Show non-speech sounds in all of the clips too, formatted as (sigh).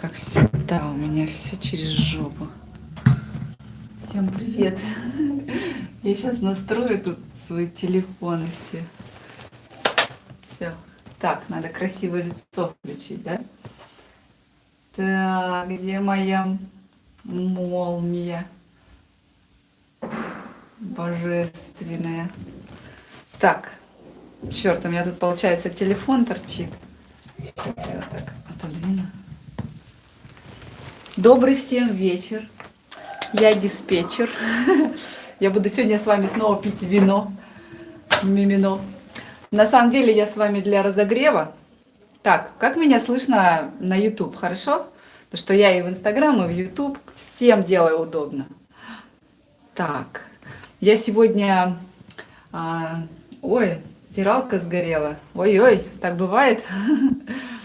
Как всегда, у меня все через жопу. Всем привет. (laughs) Я сейчас настрою тут свой телефон и все. Все. Так, надо красивое лицо включить, да? Так, где моя молния? Божественная. Так, черт, у меня тут получается телефон торчит. Сейчас я вот так отодвину. Добрый всем вечер. Я диспетчер. Я буду сегодня с вами снова пить вино. Мимино. На самом деле я с вами для разогрева. Так, как меня слышно на YouTube, хорошо? Потому что я и в Инстаграм, и в YouTube всем делаю удобно. Так, я сегодня... А, ой, стиралка сгорела. Ой-ой, так бывает. (laughs)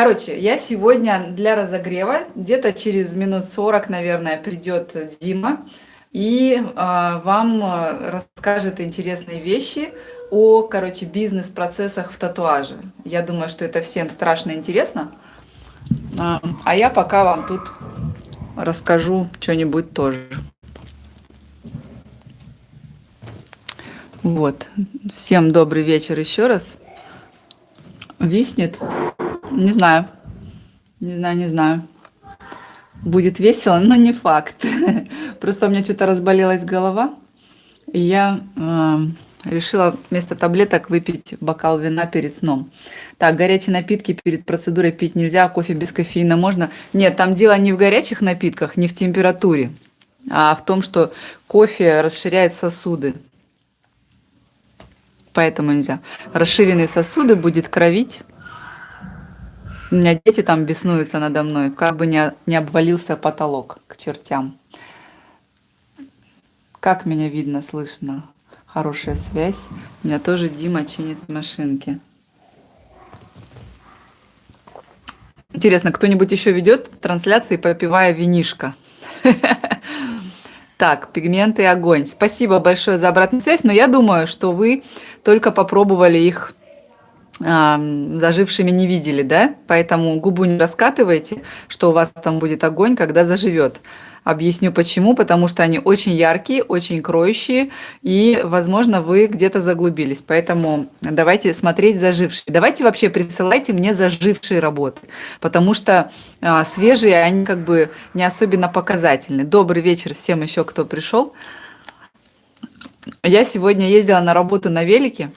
Короче, я сегодня для разогрева, где-то через минут 40, наверное, придет Дима и э, вам расскажет интересные вещи о, короче, бизнес-процессах в татуаже. Я думаю, что это всем страшно интересно. А, а я пока вам тут расскажу что-нибудь тоже. Вот. Всем добрый вечер еще раз. Виснет. Не знаю. Не знаю, не знаю. Будет весело, но не факт. (laughs) Просто у меня что-то разболелась голова. И я э, решила вместо таблеток выпить бокал вина перед сном. Так, горячие напитки перед процедурой пить нельзя, а кофе без кофеина можно. Нет, там дело не в горячих напитках, не в температуре, а в том, что кофе расширяет сосуды. Поэтому нельзя. Расширенные сосуды будет кровить у меня дети там беснуются надо мной, как бы не, не обвалился потолок к чертям. Как меня видно, слышно? Хорошая связь. У меня тоже Дима чинит машинки. Интересно, кто-нибудь еще ведет трансляции, попивая винишко? (laughs) Так, пигменты и огонь. Спасибо большое за обратную связь, но я думаю, что вы только попробовали их зажившими не видели, да? Поэтому губу не раскатывайте, что у вас там будет огонь, когда заживет. Объясню почему. Потому что они очень яркие, очень кроющие, и, возможно, вы где-то заглубились. Поэтому давайте смотреть зажившие. Давайте вообще присылайте мне зажившие работы, потому что а, свежие, они как бы не особенно показательны. Добрый вечер всем еще, кто пришел. Я сегодня ездила на работу на велике.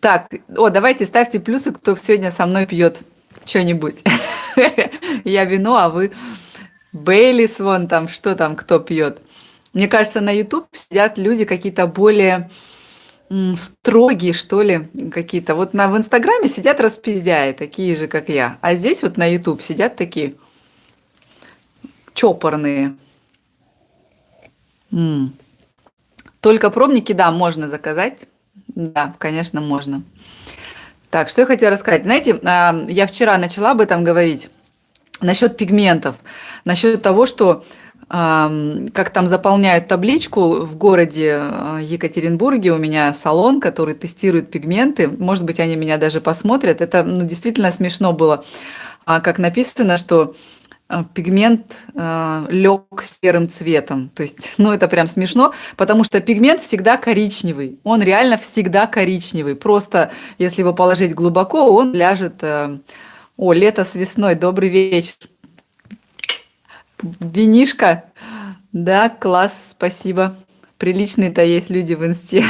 Так, о, давайте ставьте плюсы, кто сегодня со мной пьет что-нибудь. (laughs) Я вино, а вы Бейлис вон там, что там, кто пьет. Мне кажется, на YouTube сидят люди какие-то более строгие, что ли, какие-то. Вот на, в Инстаграме сидят распиздяи, такие же, как я. А здесь вот на YouTube сидят такие чопорные. М -м. Только пробники, да, можно заказать. Да, конечно, можно. Так, что я хотела рассказать. Знаете, а, я вчера начала об этом говорить. Насчет пигментов. Насчет того, что как там заполняют табличку в городе а, Екатеринбурге. У меня салон, который тестирует пигменты. Может быть, они меня даже посмотрят. Это ну, действительно смешно было. А как написано, что пигмент э, лег серым цветом. То есть, (laughs) ну это прям смешно, потому что пигмент всегда коричневый. Он реально всегда коричневый. Просто если его положить глубоко, он ляжет... Э, о, лето с весной, добрый вечер. Винишка. Да, класс, спасибо. Приличные-то есть люди в инсте.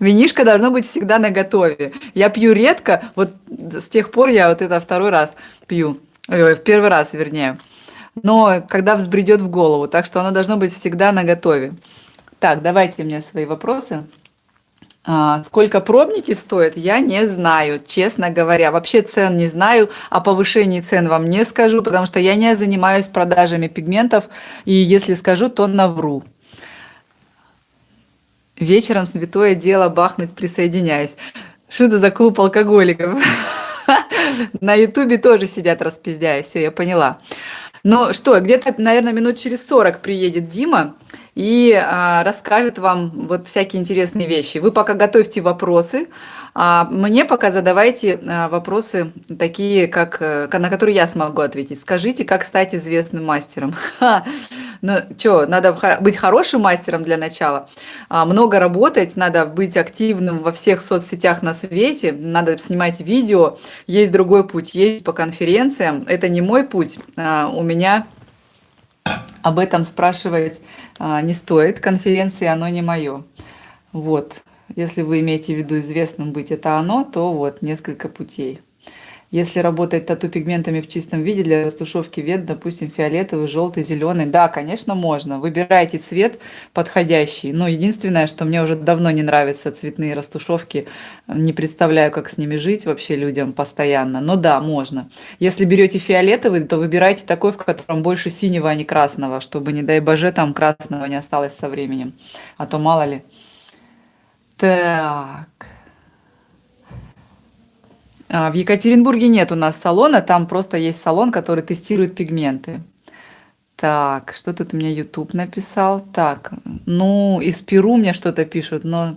Винишка должно быть всегда на готове. Я пью редко, вот с тех пор я вот это второй раз пью. Ой, в первый раз, вернее. Но когда взбредет в голову, так что оно должно быть всегда на готове. Так, давайте мне свои вопросы. А, сколько пробники стоят, я не знаю, честно говоря. Вообще цен не знаю, о повышении цен вам не скажу, потому что я не занимаюсь продажами пигментов, и если скажу, то навру. Вечером святое дело бахнуть присоединяюсь. Что это за клуб алкоголиков? (laughs) На ютубе тоже сидят распиздяя, все, я поняла. Ну что, где-то, наверное, минут через 40 приедет Дима, и а, расскажет вам вот всякие интересные вещи. Вы пока готовьте вопросы, а мне пока задавайте а, вопросы такие, как, э, на которые я смогу ответить. Скажите, как стать известным мастером? Ну, что, надо быть хорошим мастером для начала, а, много работать, надо быть активным во всех соцсетях на свете, надо снимать видео. Есть другой путь, есть по конференциям. Это не мой путь, а, у меня об этом спрашивать не стоит. Конференции, оно не мое. Вот. Если вы имеете в виду известным быть это оно, то вот несколько путей. Если работать тату-пигментами в чистом виде для растушевки вет, допустим, фиолетовый, желтый, зеленый, да, конечно, можно. Выбирайте цвет подходящий. Но единственное, что мне уже давно не нравятся цветные растушевки, не представляю, как с ними жить вообще людям постоянно. Но да, можно. Если берете фиолетовый, то выбирайте такой, в котором больше синего, а не красного, чтобы, не дай боже, там красного не осталось со временем. А то мало ли. Так. А, в Екатеринбурге нет у нас салона, там просто есть салон, который тестирует пигменты. Так, что тут мне YouTube написал? Так, ну, из Перу мне что-то пишут, но...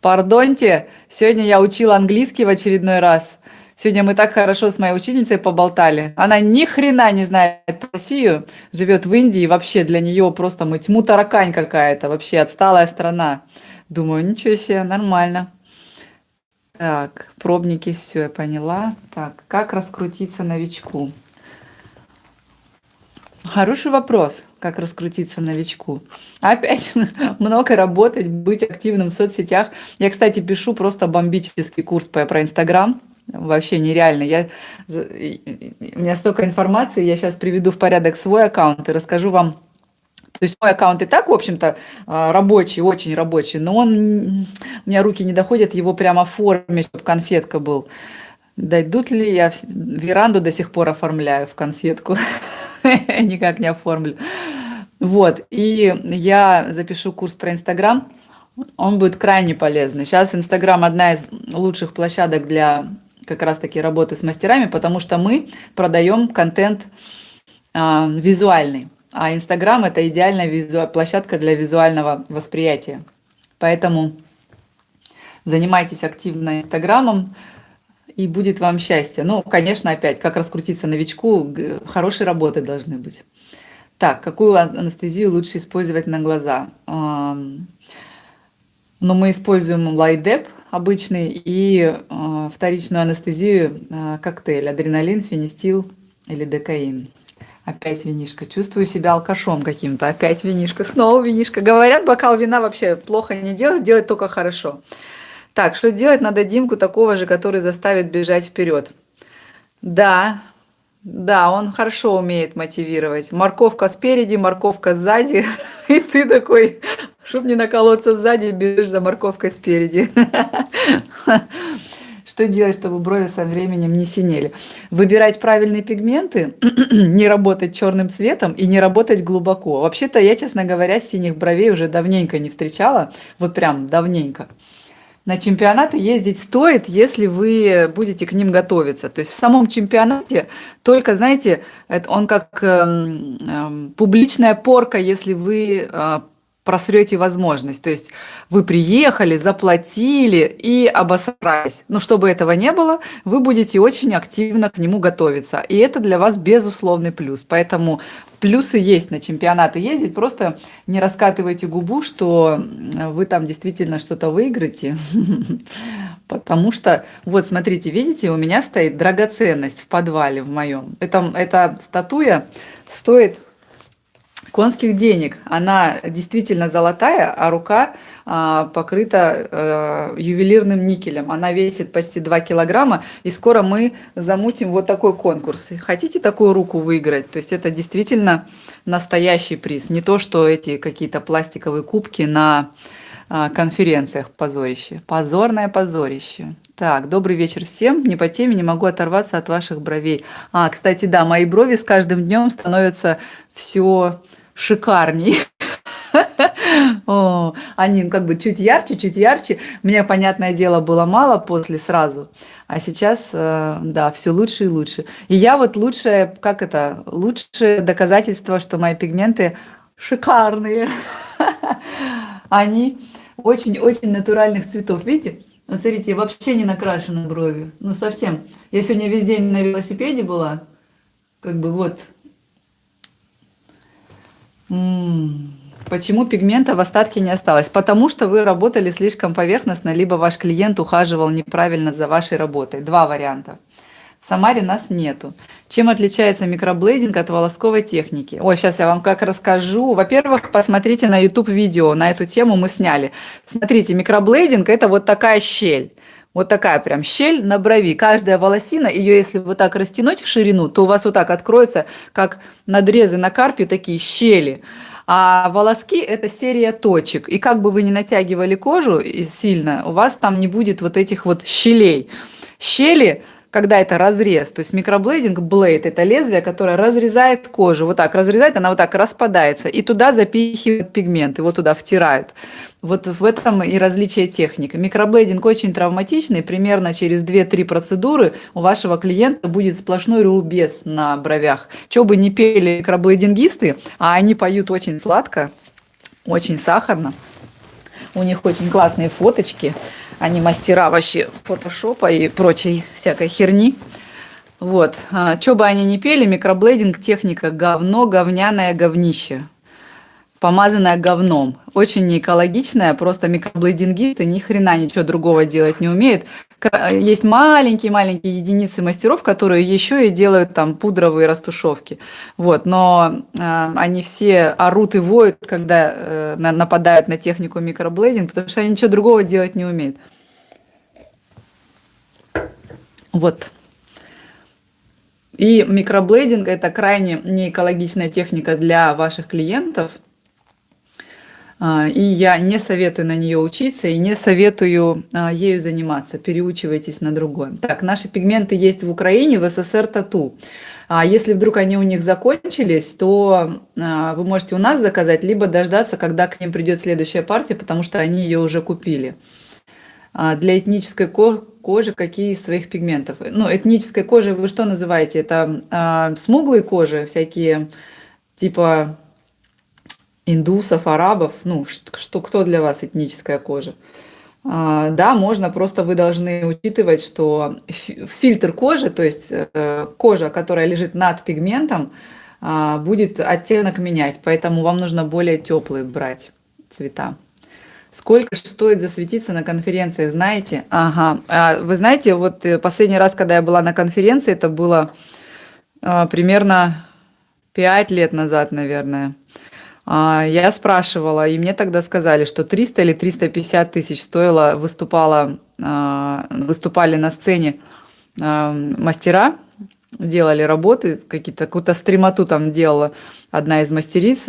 Пардоньте, сегодня я учила английский в очередной раз. Сегодня мы так хорошо с моей учительницей поболтали. Она ни хрена не знает Россию, живет в Индии, вообще для нее просто мы тьму таракань какая-то, вообще отсталая страна. Думаю, ничего себе, нормально. Так, пробники, все, я поняла. Так, как раскрутиться новичку? Хороший вопрос, как раскрутиться новичку. Опять (laughs) много работать, быть активным в соцсетях. Я, кстати, пишу просто бомбический курс по, про Инстаграм. Вообще нереально. Я, у меня столько информации, я сейчас приведу в порядок свой аккаунт и расскажу вам то есть мой аккаунт и так, в общем-то, а, рабочий, очень рабочий, но он, у меня руки не доходят его прямо оформить, чтобы конфетка был. Дойдут ли я веранду до сих пор оформляю в конфетку, (laughs) никак не оформлю. Вот, и я запишу курс про Инстаграм, он будет крайне полезный. Сейчас Инстаграм одна из лучших площадок для как раз-таки работы с мастерами, потому что мы продаем контент э, визуальный. А Инстаграм – это идеальная визу... площадка для визуального восприятия. Поэтому занимайтесь активно Инстаграмом, и будет вам счастье. Ну, конечно, опять, как раскрутиться новичку, хорошие работы должны быть. Так, какую анестезию лучше использовать на глаза? Ну, мы используем лайдеп обычный и а, вторичную анестезию а, коктейль, адреналин, фенистил или декаин. Опять винишка. Чувствую себя алкашом каким-то. Опять винишка. Снова винишка. Говорят, бокал вина вообще плохо не делать, делать только хорошо. Так, что делать? Надо Димку такого же, который заставит бежать вперед. Да, да, он хорошо умеет мотивировать. Морковка спереди, морковка сзади. (laughs) И ты такой, чтобы не наколоться сзади, бежишь за морковкой спереди. (laughs) Что делать, чтобы брови со временем не синели? Выбирать правильные пигменты, (clears throat) не работать черным цветом и не работать глубоко. Вообще-то я, честно говоря, синих бровей уже давненько не встречала, вот прям давненько. На чемпионаты ездить стоит, если вы будете к ним готовиться. То есть в самом чемпионате только, знаете, он как э, э, публичная порка, если вы э, просрете возможность. То есть вы приехали, заплатили и обосрались. Но чтобы этого не было, вы будете очень активно к нему готовиться. И это для вас безусловный плюс. Поэтому плюсы есть на чемпионаты ездить. Просто не раскатывайте губу, что вы там действительно что-то выиграете. (laughs) Потому что, вот смотрите, видите, у меня стоит драгоценность в подвале в моем. Это, статуя стоит конских денег. Она действительно золотая, а рука а, покрыта а, ювелирным никелем. Она весит почти 2 килограмма, и скоро мы замутим вот такой конкурс. Хотите такую руку выиграть? То есть это действительно настоящий приз, не то, что эти какие-то пластиковые кубки на а, конференциях позорище. Позорное позорище. Так, добрый вечер всем. Не по теме, не могу оторваться от ваших бровей. А, кстати, да, мои брови с каждым днем становятся все шикарней. (laughs) О, они как бы чуть ярче, чуть ярче. Мне, понятное дело, было мало после сразу. А сейчас, э, да, все лучше и лучше. И я вот лучшее, как это, лучшее доказательство, что мои пигменты шикарные. (laughs) Они очень-очень натуральных цветов. Видите? Вот смотрите, вообще не накрашены брови. Ну, совсем. Я сегодня весь день на велосипеде была. Как бы вот. Почему пигмента в остатке не осталось? Потому что вы работали слишком поверхностно, либо ваш клиент ухаживал неправильно за вашей работой. Два варианта. В Самаре нас нету. Чем отличается микроблейдинг от волосковой техники? Ой, сейчас я вам как расскажу. Во-первых, посмотрите на YouTube видео, на эту тему мы сняли. Смотрите, микроблейдинг это вот такая щель. Вот такая прям щель на брови. Каждая волосина, ее если вот так растянуть в ширину, то у вас вот так откроется, как надрезы на карпе, такие щели. А волоски – это серия точек. И как бы вы ни натягивали кожу сильно, у вас там не будет вот этих вот щелей. Щели – когда это разрез, то есть микроблейдинг, блейд – это лезвие, которое разрезает кожу, вот так разрезает, она вот так распадается, и туда запихивают пигмент, его туда втирают. Вот в этом и различие техник. Микроблейдинг очень травматичный, примерно через 2-3 процедуры у вашего клиента будет сплошной рубец на бровях. Что бы не пели микроблейдингисты, а они поют очень сладко, очень сахарно, у них очень классные фоточки – они мастера вообще фотошопа и прочей всякой херни. Вот. А, что бы они ни пели, микроблейдинг техника говно, говняное говнище. Помазанное говном. Очень неэкологичная, просто микроблейдингисты ни хрена ничего другого делать не умеют. Есть маленькие-маленькие единицы мастеров, которые еще и делают там пудровые растушевки. Вот, но э, они все орут и воют, когда э, нападают на технику микроблейдинг, потому что они ничего другого делать не умеют. Вот. И микроблейдинг – это крайне неэкологичная техника для ваших клиентов – и я не советую на нее учиться и не советую а, ею заниматься. Переучивайтесь на другое. Так, наши пигменты есть в Украине, в СССР тату. А если вдруг они у них закончились, то а, вы можете у нас заказать, либо дождаться, когда к ним придет следующая партия, потому что они ее уже купили. Для этнической кожи какие из своих пигментов? Ну, этнической кожи вы что называете? Это смуглые кожи, всякие типа индусов, арабов, ну, что, кто для вас этническая кожа. А, да, можно, просто вы должны учитывать, что фильтр кожи, то есть э, кожа, которая лежит над пигментом, а, будет оттенок менять, поэтому вам нужно более теплые брать цвета. Сколько стоит засветиться на конференциях, знаете? Ага, а вы знаете, вот э, последний раз, когда я была на конференции, это было а, примерно 5 лет назад, наверное. А, я спрашивала, и мне тогда сказали, что 300 или 350 тысяч стоило, выступала, а, выступали на сцене а, мастера, делали работы, какие-то, какую-то стримату там делала одна из мастериц.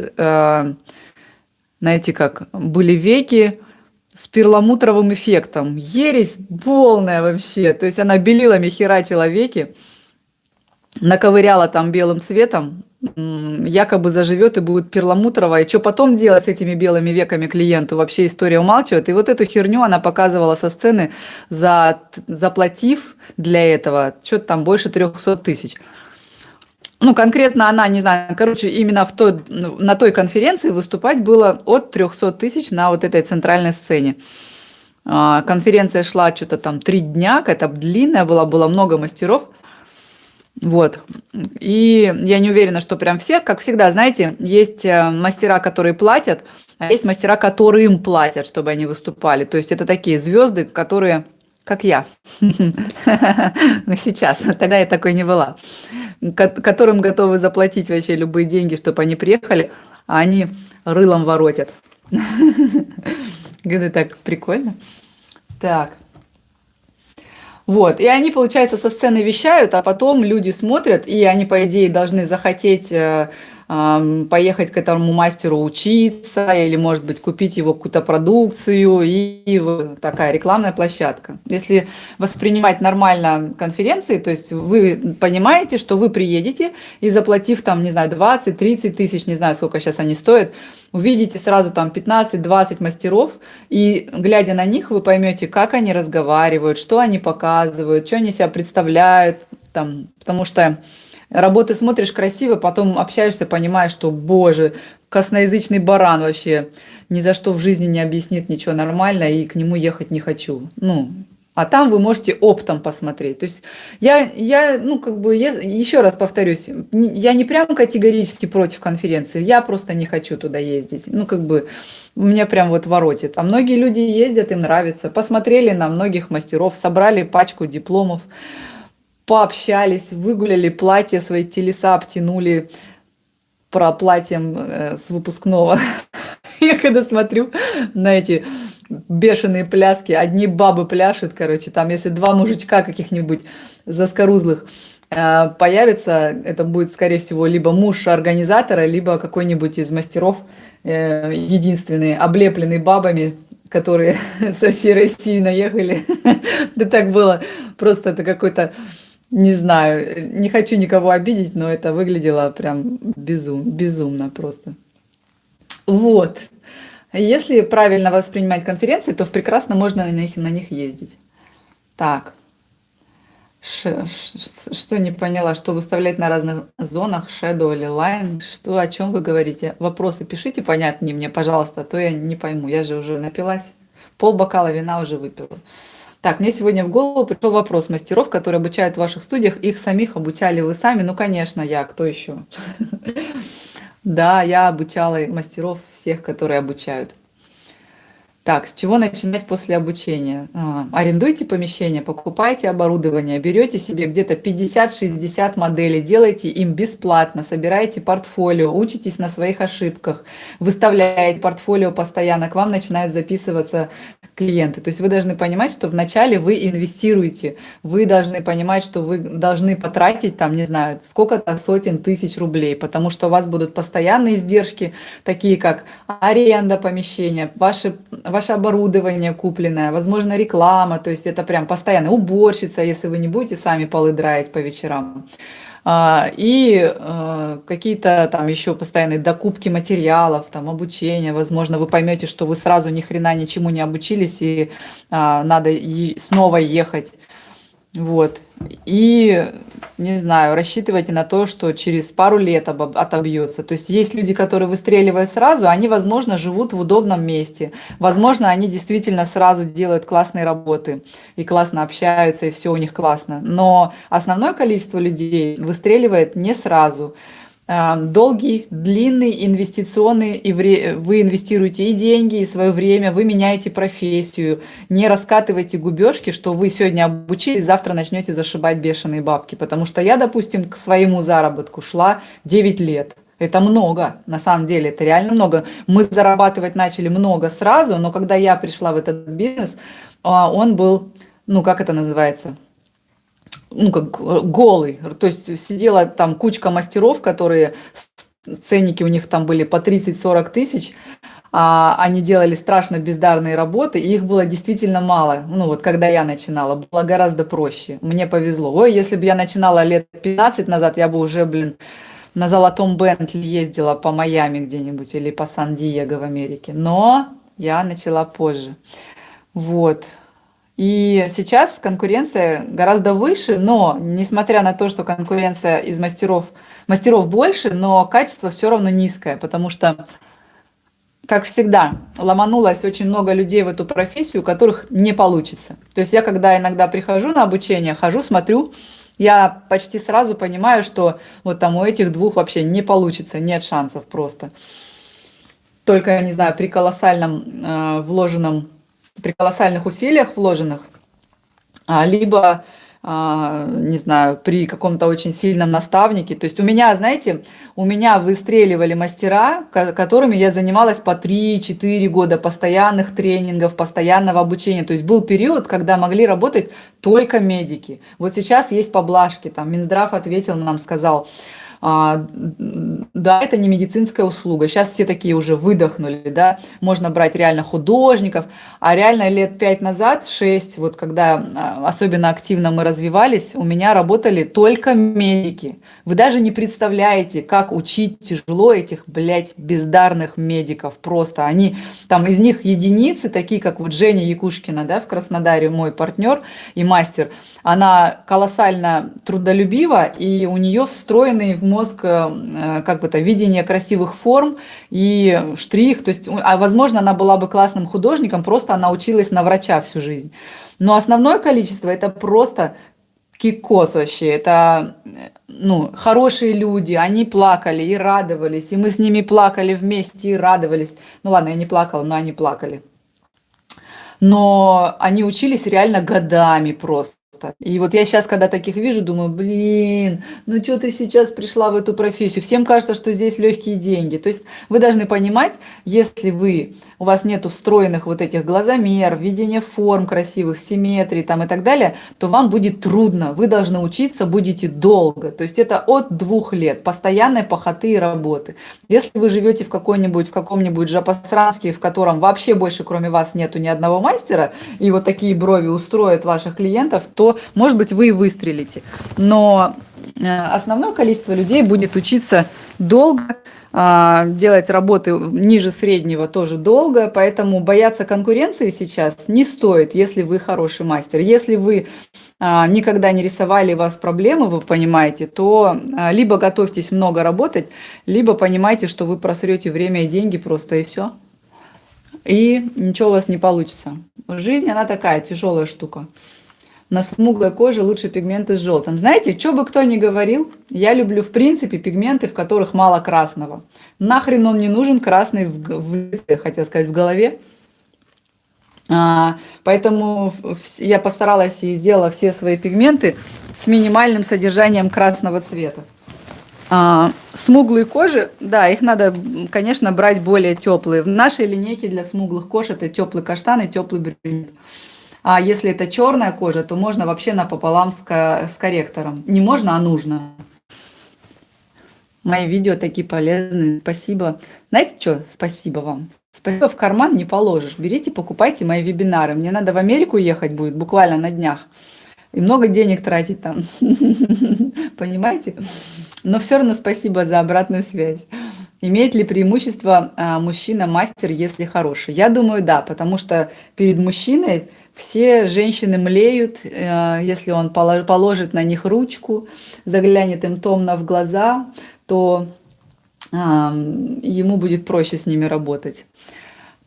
Знаете как, были веки с перламутровым эффектом. Ересь полная вообще. То есть она белилами херачила веки, наковыряла там белым цветом, якобы заживет и будет перламутровая. И что потом делать с этими белыми веками клиенту? Вообще история умалчивает. И вот эту херню она показывала со сцены, за, заплатив для этого что-то там больше 300 тысяч. Ну, конкретно она, не знаю, короче, именно в той, на той конференции выступать было от 300 тысяч на вот этой центральной сцене. А, конференция шла что-то там три дня, какая-то длинная была, было много мастеров. Вот. И я не уверена, что прям все, как всегда, знаете, есть э, мастера, которые платят, а есть мастера, которые им платят, чтобы они выступали. То есть это такие звезды, которые, как я, (laughs) сейчас, тогда я такой не была, которым готовы заплатить вообще любые деньги, чтобы они приехали, а они рылом воротят. (laughs) Это так прикольно. Так. Вот, и они, получается, со сцены вещают, а потом люди смотрят, и они, по идее, должны захотеть э, поехать к этому мастеру учиться или, может быть, купить его какую-то продукцию. И, такая рекламная площадка. Если воспринимать нормально конференции, то есть вы понимаете, что вы приедете и заплатив там, не знаю, 20-30 тысяч, не знаю, сколько сейчас они стоят, увидите сразу там 15-20 мастеров, и глядя на них, вы поймете, как они разговаривают, что они показывают, что они себя представляют, там, потому что Работы смотришь красиво, потом общаешься, понимаешь, что, боже, косноязычный баран вообще ни за что в жизни не объяснит ничего нормально, и к нему ехать не хочу. Ну, а там вы можете оптом посмотреть. То есть я, я ну, как бы, я, еще раз повторюсь, я не прям категорически против конференции, я просто не хочу туда ездить. Ну, как бы, меня прям вот воротит. А многие люди ездят, им нравится. Посмотрели на многих мастеров, собрали пачку дипломов, пообщались, выгуляли платья, свои телеса обтянули про платьем э, с выпускного. (laughs) Я когда смотрю на эти бешеные пляски, одни бабы пляшут, короче, там если два мужичка каких-нибудь заскорузлых э, появится, это будет, скорее всего, либо муж организатора, либо какой-нибудь из мастеров, э, единственный, облепленный бабами, которые (laughs) со всей России наехали. (laughs) Да так было, просто это какой-то, не знаю, не хочу никого обидеть, но это выглядело прям безум, безумно просто. Вот. Если правильно воспринимать конференции, то прекрасно можно на них, на них ездить. Так. Ш, ш, что не поняла, что выставлять на разных зонах, Shadow или Line, что, о чем вы говорите? Вопросы пишите понятнее мне, пожалуйста, а то я не пойму, я же уже напилась, пол бокала вина уже выпила. Так, мне сегодня в голову пришел вопрос мастеров, которые обучают в ваших студиях, их самих обучали вы сами? Ну, конечно, я, кто еще? (laughs) Да, я обучала мастеров всех, которые обучают. Так, с чего начинать после обучения? А, арендуйте помещение, покупайте оборудование, берете себе где-то 50-60 моделей, делайте им бесплатно, собираете портфолио, учитесь на своих ошибках, выставляете портфолио постоянно, к вам начинают записываться клиенты. То есть вы должны понимать, что вначале вы инвестируете, вы должны понимать, что вы должны потратить там, не знаю, сколько-то сотен тысяч рублей, потому что у вас будут постоянные издержки, такие как аренда помещения, ваши ваше оборудование купленное, возможно, реклама, то есть это прям постоянно уборщица, если вы не будете сами полы драить по вечерам. А, и э, какие-то там еще постоянные докупки материалов, там обучение, возможно, вы поймете, что вы сразу ни хрена ничему не обучились и а, надо снова ехать. Вот. И, не знаю, рассчитывайте на то, что через пару лет отобьется. То есть есть люди, которые выстреливают сразу, они, возможно, живут в удобном месте. Возможно, они действительно сразу делают классные работы и классно общаются, и все у них классно. Но основное количество людей выстреливает не сразу. Эм, долгий, длинный, инвестиционный, и вы инвестируете и деньги, и свое время, вы меняете профессию, не раскатывайте губежки, что вы сегодня обучились, завтра начнете зашибать бешеные бабки. Потому что я, допустим, к своему заработку шла 9 лет. Это много, на самом деле, это реально много. Мы зарабатывать начали много сразу, но когда я пришла в этот бизнес, а, он был, ну как это называется, ну, как голый. То есть сидела там кучка мастеров, которые ценники у них там были по 30-40 тысяч, а они делали страшно бездарные работы, и их было действительно мало. Ну вот когда я начинала, было гораздо проще. Мне повезло. Ой, если бы я начинала лет 15 назад, я бы уже, блин, на золотом Бентли ездила по Майами где-нибудь или по Сан-Диего в Америке. Но я начала позже. Вот. И сейчас конкуренция гораздо выше, но несмотря на то, что конкуренция из мастеров, мастеров больше, но качество все равно низкое, потому что, как всегда, ломанулось очень много людей в эту профессию, у которых не получится. То есть я, когда иногда прихожу на обучение, хожу, смотрю, я почти сразу понимаю, что вот там у этих двух вообще не получится, нет шансов просто. Только, я не знаю, при колоссальном э, вложенном при колоссальных усилиях вложенных, а, либо, а, не знаю, при каком-то очень сильном наставнике. То есть у меня, знаете, у меня выстреливали мастера, которыми я занималась по 3-4 года постоянных тренингов, постоянного обучения. То есть был период, когда могли работать только медики. Вот сейчас есть поблажки. Там Минздрав ответил нам, сказал, да, это не медицинская услуга. Сейчас все такие уже выдохнули, да, можно брать реально художников, а реально лет пять назад, шесть, вот когда а, особенно активно мы развивались, у меня работали только медики. Вы даже не представляете, как учить тяжело этих, блядь, бездарных медиков. Просто они, там из них единицы, такие как вот Женя Якушкина, да, в Краснодаре, мой партнер и мастер, она колоссально трудолюбива, и у нее встроенный в мозг, э, как бы это, видение красивых форм и штрих, то есть, а возможно, она была бы классным художником, просто она училась на врача всю жизнь. Но основное количество это просто кикос вообще, это ну, хорошие люди, они плакали и радовались, и мы с ними плакали вместе и радовались. Ну ладно, я не плакала, но они плакали. Но они учились реально годами просто. И вот я сейчас, когда таких вижу, думаю, блин, ну что ты сейчас пришла в эту профессию? Всем кажется, что здесь легкие деньги. То есть вы должны понимать, если вы, у вас нет встроенных вот этих глазомер, видения форм красивых, симметрии там и так далее, то вам будет трудно. Вы должны учиться, будете долго. То есть это от двух лет постоянной похоты и работы. Если вы живете в какой-нибудь, в каком-нибудь Жапасранске, в котором вообще больше кроме вас нету ни одного мастера, и вот такие брови устроят ваших клиентов, то то, может быть, вы и выстрелите. Но э, основное количество людей будет учиться долго, а, делать работы ниже среднего тоже долго, поэтому бояться конкуренции сейчас не стоит, если вы хороший мастер. Если вы а, никогда не рисовали, вас проблемы, вы понимаете, то а, либо готовьтесь много работать, либо понимайте, что вы просрете время и деньги просто и все. И ничего у вас не получится. Жизнь, она такая тяжелая штука на смуглой коже лучше пигменты с желтым. Знаете, что бы кто ни говорил, я люблю в принципе пигменты, в которых мало красного. Нахрен он не нужен красный в, в хотел сказать, в голове. А, поэтому я постаралась и сделала все свои пигменты с минимальным содержанием красного цвета. А, смуглые кожи, да, их надо, конечно, брать более теплые. В нашей линейке для смуглых кож это теплый каштан и теплый брюнет. А если это черная кожа, то можно вообще напополам с, с корректором. Не можно, а нужно. Мои видео такие полезные. Спасибо. Знаете что? Спасибо вам. Спасибо в карман не положишь. Берите, покупайте мои вебинары. Мне надо в Америку ехать будет буквально на днях. И много денег тратить там. (laughs) Понимаете? Но все равно спасибо за обратную связь. Имеет ли преимущество а, мужчина-мастер, если хороший? Я думаю, да, потому что перед мужчиной все женщины млеют, э, если он положит на них ручку, заглянет им томно в глаза, то ему будет проще с ними работать.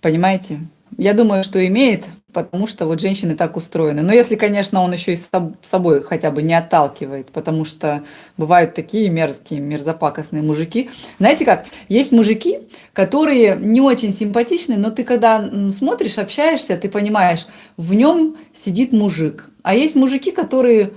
Понимаете? Я думаю, что имеет потому что вот женщины так устроены. Но если, конечно, он еще и с собой хотя бы не отталкивает, потому что бывают такие мерзкие, мерзопакостные мужики. Знаете как, есть мужики, которые не очень симпатичны, но ты когда смотришь, общаешься, ты понимаешь, в нем сидит мужик. А есть мужики, которые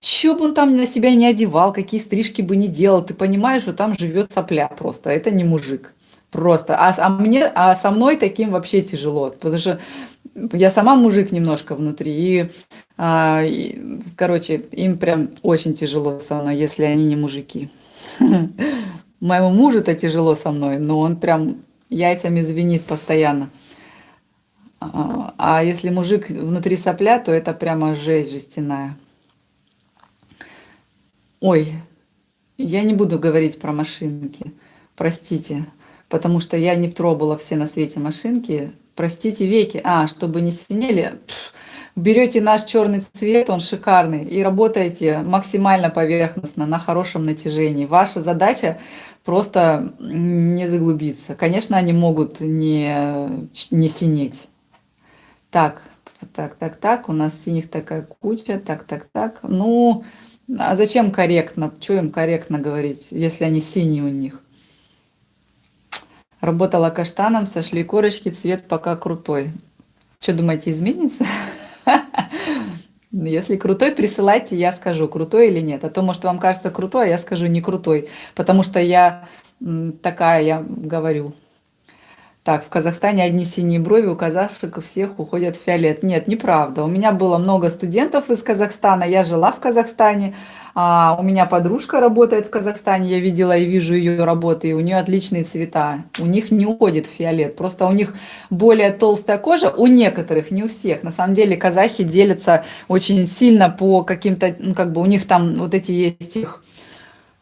что бы он там на себя не одевал, какие стрижки бы не делал, ты понимаешь, что там живет сопля просто, это не мужик. Просто. А, а мне, а со мной таким вообще тяжело, потому что я сама мужик немножко внутри, и, а, и короче, им прям очень тяжело со мной, если они не мужики. (laughs) Моему мужу это тяжело со мной, но он прям яйцами звенит постоянно. А, а если мужик внутри сопля, то это прямо жесть жестяная. Ой, я не буду говорить про машинки, простите потому что я не пробовала все на свете машинки. Простите, веки. А, чтобы не синели, берете наш черный цвет, он шикарный, и работаете максимально поверхностно, на хорошем натяжении. Ваша задача просто не заглубиться. Конечно, они могут не, не синеть. Так, так, так, так, у нас синих такая куча, так, так, так. Ну, а зачем корректно? Что им корректно говорить, если они синие у них? Работала каштаном, сошли корочки, цвет пока крутой. Что думаете, изменится? (laughs) Если крутой, присылайте, я скажу, крутой или нет. А то, может, вам кажется крутой, а я скажу не крутой. Потому что я такая, я говорю. Так, в Казахстане одни синие брови, у казашек у всех уходят в фиолет. Нет, неправда. У меня было много студентов из Казахстана, я жила в Казахстане, а, у меня подружка работает в Казахстане, я видела и вижу ее работы, и у нее отличные цвета. У них не уходит фиолет, просто у них более толстая кожа, у некоторых, не у всех. На самом деле казахи делятся очень сильно по каким-то, ну как бы у них там вот эти есть их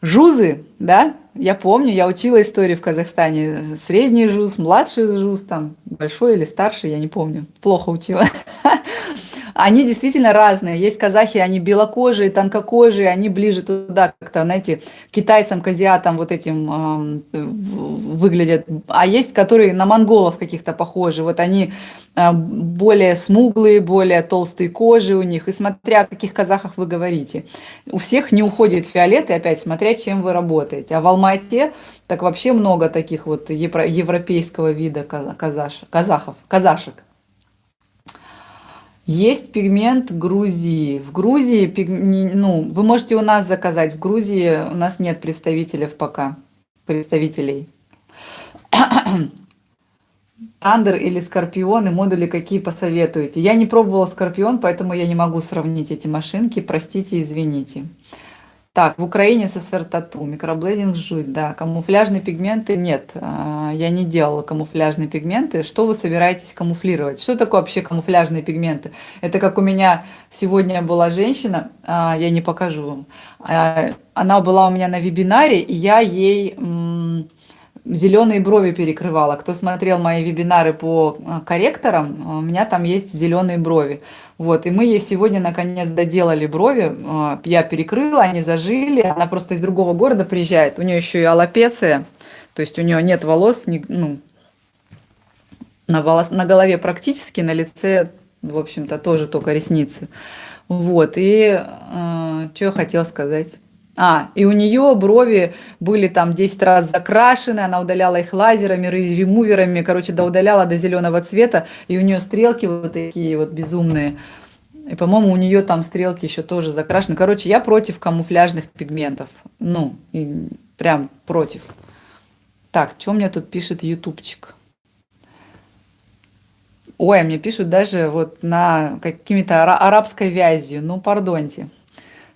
жузы, да, я помню, я учила историю в Казахстане. Средний жуз, младший жуз, там, большой или старший, я не помню. Плохо учила. (laughs) Они действительно разные. Есть казахи, они белокожие, тонкокожие, они ближе туда, как-то, знаете, китайцам, к азиатам вот этим э, выглядят. А есть, которые на монголов каких-то похожи. Вот они э, более смуглые, более толстые кожи у них. И смотря о каких казахах вы говорите. У всех не уходит фиолет, и опять смотря, чем вы работаете. А в Алмате так вообще много таких вот европейского вида казаш, казахов, казашек. Есть пигмент Грузии. В Грузии, ну, вы можете у нас заказать. В Грузии у нас нет представителей пока. Представителей. (coughs) Тандер или Скорпион и модули какие посоветуете? Я не пробовала Скорпион, поэтому я не могу сравнить эти машинки. Простите, извините. Так, в Украине СССР тату, микроблейдинг жуть, да, камуфляжные пигменты нет, а, я не делала камуфляжные пигменты. Что вы собираетесь камуфлировать? Что такое вообще камуфляжные пигменты? Это как у меня сегодня была женщина, а, я не покажу вам, а, она была у меня на вебинаре, и я ей зеленые брови перекрывала. Кто смотрел мои вебинары по корректорам, у меня там есть зеленые брови. Вот, и мы ей сегодня наконец доделали брови, а, я перекрыла, они зажили, она просто из другого города приезжает, у нее еще и аллопеция, то есть у нее нет волос, ну, на, волос, на голове практически, на лице, в общем-то, тоже только ресницы. Вот, и э, что я хотела сказать? А, и у нее брови были там 10 раз закрашены, она удаляла их лазерами, ремуверами, короче, да удаляла до зеленого цвета, и у нее стрелки вот такие вот безумные. И, по-моему, у нее там стрелки еще тоже закрашены. Короче, я против камуфляжных пигментов. Ну, и прям против. Так, что мне тут пишет ютубчик? Ой, мне пишут даже вот на какими-то арабской вязью. Ну, пардоньте.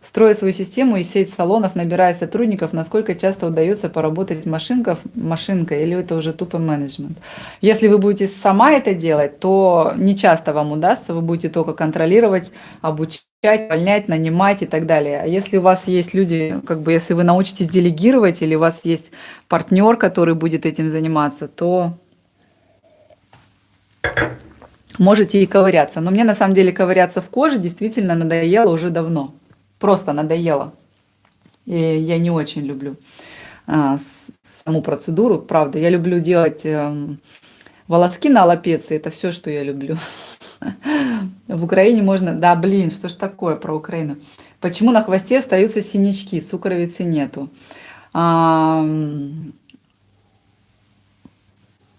Строя свою систему и сеть салонов, набирая сотрудников, насколько часто удается поработать машинков, машинкой или это уже тупо менеджмент. Если вы будете сама это делать, то не часто вам удастся, вы будете только контролировать, обучать, увольнять, нанимать и так далее. А если у вас есть люди, как бы если вы научитесь делегировать или у вас есть партнер, который будет этим заниматься, то можете и ковыряться. Но мне на самом деле ковыряться в коже действительно надоело уже давно просто надоело. И я не очень люблю а, саму процедуру, правда. Я люблю делать а, волоски на лапеце, это все, что я люблю. (laughs) В Украине можно... Да, блин, что ж такое про Украину? Почему на хвосте остаются синячки, сукровицы нету? А,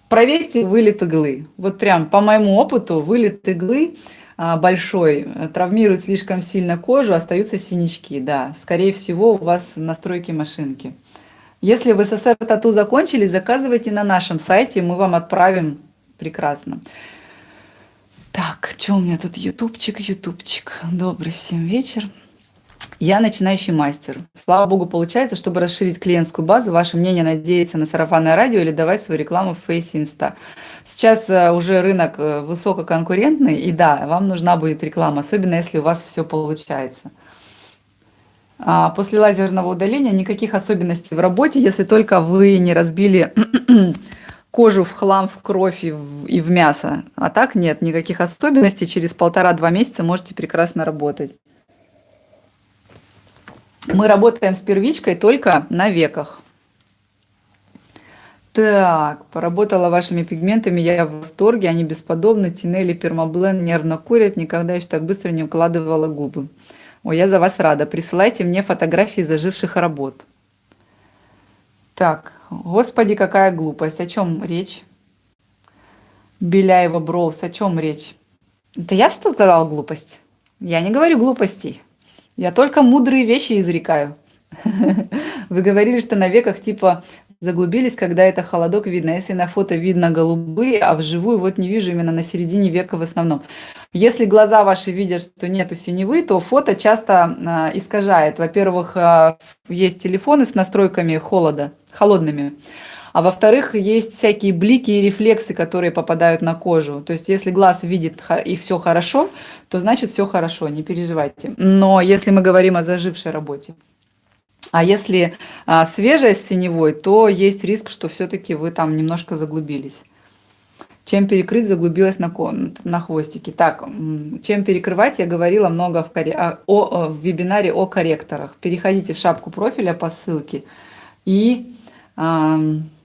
проверьте вылет иглы. Вот прям по моему опыту вылет иглы большой, э, травмирует слишком сильно кожу, остаются синячки, да. Скорее всего, у вас настройки машинки. Если в СССР тату закончили, заказывайте на нашем сайте, мы вам отправим прекрасно. Так, что у меня тут ютубчик, ютубчик. Добрый всем вечер. Я начинающий мастер. Слава богу, получается, чтобы расширить клиентскую базу, ваше мнение надеяться на сарафанное радио или давать свою рекламу в Face Insta. Сейчас э, уже рынок э, высококонкурентный, и да, вам нужна будет реклама, особенно если у вас все получается. А после лазерного удаления никаких особенностей в работе, если только вы не разбили (clears throat) кожу в хлам, в кровь и в, и в мясо. А так нет, никаких особенностей. Через полтора-два месяца можете прекрасно работать. Мы работаем с первичкой только на веках. Так, поработала вашими пигментами, я в восторге, они бесподобны. Тинели, пермаблен нервно курят, никогда еще так быстро не укладывала губы. Ой, я за вас рада. Присылайте мне фотографии заживших работ. Так, господи, какая глупость. О чем речь? Беляева Броуз, о чем речь? Это я что сказала глупость? Я не говорю глупостей. Я только мудрые вещи изрекаю. (laughs) Вы говорили, что на веках типа заглубились, когда это холодок видно. Если на фото видно голубые, а вживую вот не вижу именно на середине века в основном. Если глаза ваши видят, что нету синевы, то фото часто э, искажает. Во-первых, э, есть телефоны с настройками холода, холодными. А во-вторых, есть всякие блики и рефлексы, которые попадают на кожу. То есть, если глаз видит и все хорошо, то значит все хорошо, не переживайте. Но если мы говорим о зажившей работе, а если а, свежая с синевой, то есть риск, что все-таки вы там немножко заглубились. Чем перекрыть, заглубилась на, на хвостике. Так, чем перекрывать, я говорила много в, коре... о, о, в вебинаре о корректорах. Переходите в шапку профиля по ссылке и... А,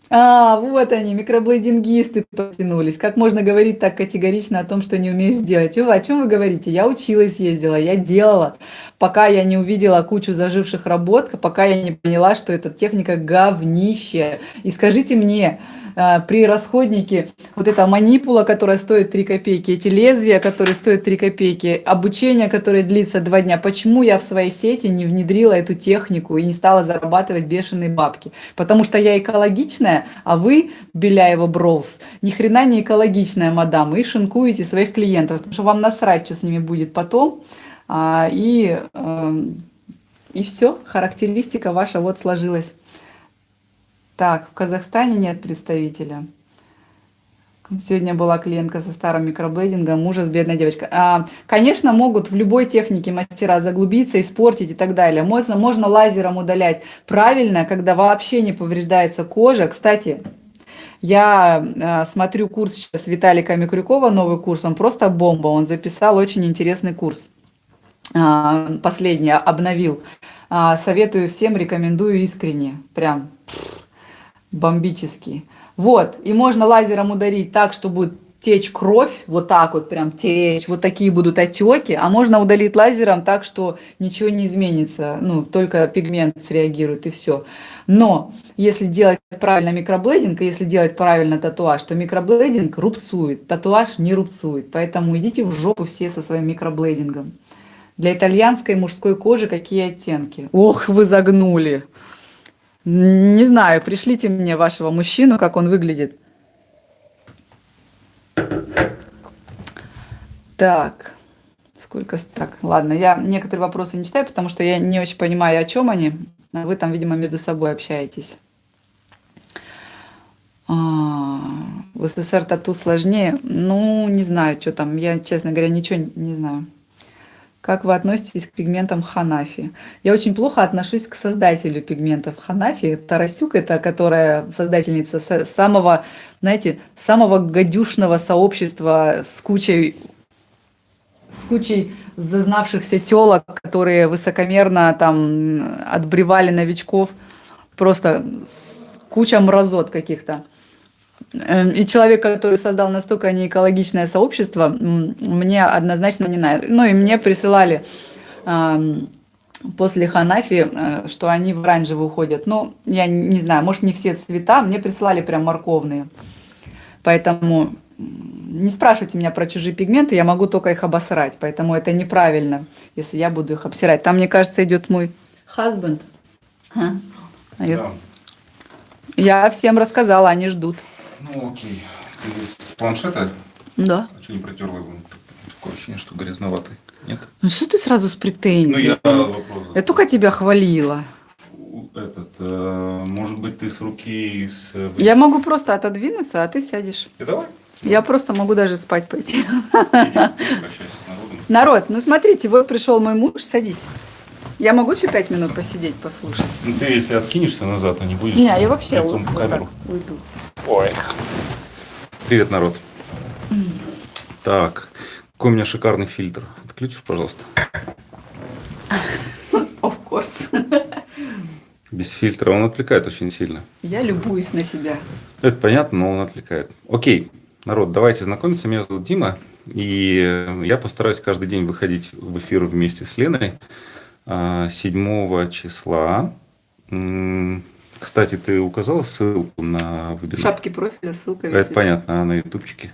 а, вот они, микроблейдингисты потянулись. Как можно говорить так категорично о том, что не умеешь делать? О чем вы говорите? Я училась, ездила, я делала, пока я не увидела кучу заживших работ, пока я не поняла, что эта техника говнище. И скажите мне, при расходнике вот эта манипула, которая стоит 3 копейки, эти лезвия, которые стоят 3 копейки, обучение, которое длится 2 дня, почему я в своей сети не внедрила эту технику и не стала зарабатывать бешеные бабки? Потому что я экологичная, а вы, Беляева Броуз, ни хрена не экологичная, мадам, и шинкуете своих клиентов, потому что вам насрать, что с ними будет потом, а, и, эм, и все, характеристика ваша вот сложилась. Так, в Казахстане нет представителя. Сегодня была клиентка со старым микроблейдингом, ужас, бедная девочка. А, конечно, могут в любой технике мастера заглубиться, испортить и так далее. Можно, можно лазером удалять. Правильно, когда вообще не повреждается кожа. Кстати, я а, смотрю курс сейчас Виталика Микрюкова, новый курс, он просто бомба. Он записал очень интересный курс. А, последний, обновил. А, советую всем, рекомендую искренне. Прям бомбический. Вот, и можно лазером ударить так, что будет течь кровь, вот так вот прям течь, вот такие будут отеки, а можно удалить лазером так, что ничего не изменится, ну, только пигмент среагирует и все. Но если делать правильно микроблейдинг, и если делать правильно татуаж, то микроблейдинг рубцует, татуаж не рубцует, поэтому идите в жопу все со своим микроблейдингом. Для итальянской мужской кожи какие оттенки? Ох, вы загнули! Не знаю, пришлите мне вашего мужчину, как он выглядит. Так, сколько... Так, ладно, я некоторые вопросы не читаю, потому что я не очень понимаю, о чем они. Вы там, видимо, между собой общаетесь. А, в СССР тату сложнее? Ну, не знаю, что там. Я, честно говоря, ничего не знаю. Как вы относитесь к пигментам Ханафи? Я очень плохо отношусь к создателю пигментов Ханафи. Тарасюк, это которая создательница самого, знаете, самого гадюшного сообщества с кучей, с кучей зазнавшихся телок, которые высокомерно там отбревали новичков. Просто куча мразот каких-то. Эм, и человек, который создал настолько неэкологичное сообщество, мне однозначно не нравится. Ну и мне присылали после Ханафи, э, что они в оранжевый уходят. Ну, я не знаю, может не все цвета, мне прислали прям морковные. Поэтому не спрашивайте меня про чужие пигменты, я могу только их обосрать. Поэтому это неправильно, если я буду их обсирать. Там, мне кажется, идет мой husband. А? Да. Я всем рассказала, они ждут. Ну окей. Ты с планшета? Да. А что не протерла его? Такое ощущение, что грязноватый. Нет? Ну что ты сразу с претензией? Ну я вопрос. Я только тебя хвалила. Этот, э, может быть, ты с руки с... Я могу просто отодвинуться, а ты сядешь. И давай. Я просто могу даже спать пойти. Народ, ну смотрите, вот пришел мой муж, садись. Я могу еще пять минут посидеть, послушать? Ну ты если откинешься назад, а не будешь не, я вообще лицом в камеру. уйду. Ой. Привет, народ. Так, какой у меня шикарный фильтр. Отключишь, пожалуйста. Of course. Без фильтра он отвлекает очень сильно. Я любуюсь на себя. Это понятно, но он отвлекает. Окей, народ, давайте знакомиться. Меня зовут Дима. И я постараюсь каждый день выходить в эфир вместе с Леной. 7 а, числа кстати, ты указала ссылку на вебинар? В шапке профиля ссылка висит. Это понятно, а на ютубчике?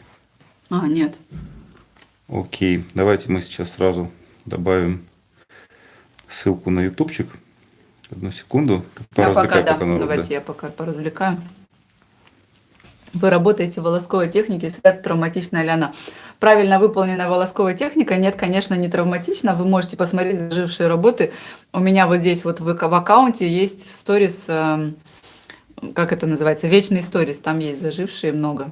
А, нет. Окей, давайте мы сейчас сразу добавим ссылку на ютубчик. Одну секунду. Я пока, да, народ, давайте да. я пока поразвлекаю. Вы работаете в волосковой технике, всегда травматичная ли она? Правильно выполненная волосковая техника, нет, конечно, не травматично. Вы можете посмотреть зажившие работы. У меня вот здесь вот в, в аккаунте есть сторис, э, как это называется, вечный сторис, там есть зажившие много.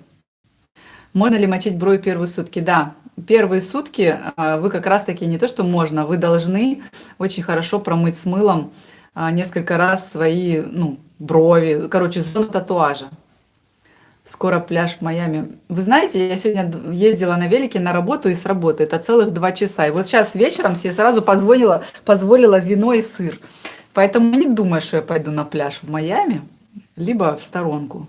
Можно ли мочить брови первые сутки? Да, первые сутки э, вы как раз таки не то, что можно, вы должны очень хорошо промыть с мылом э, несколько раз свои ну, брови, короче, зону татуажа. Скоро пляж в Майами. Вы знаете, я сегодня ездила на велике на работу и с работы. Это целых два часа. И вот сейчас вечером себе сразу позволила, позволила вино и сыр. Поэтому не думаю, что я пойду на пляж в Майами, либо в сторонку.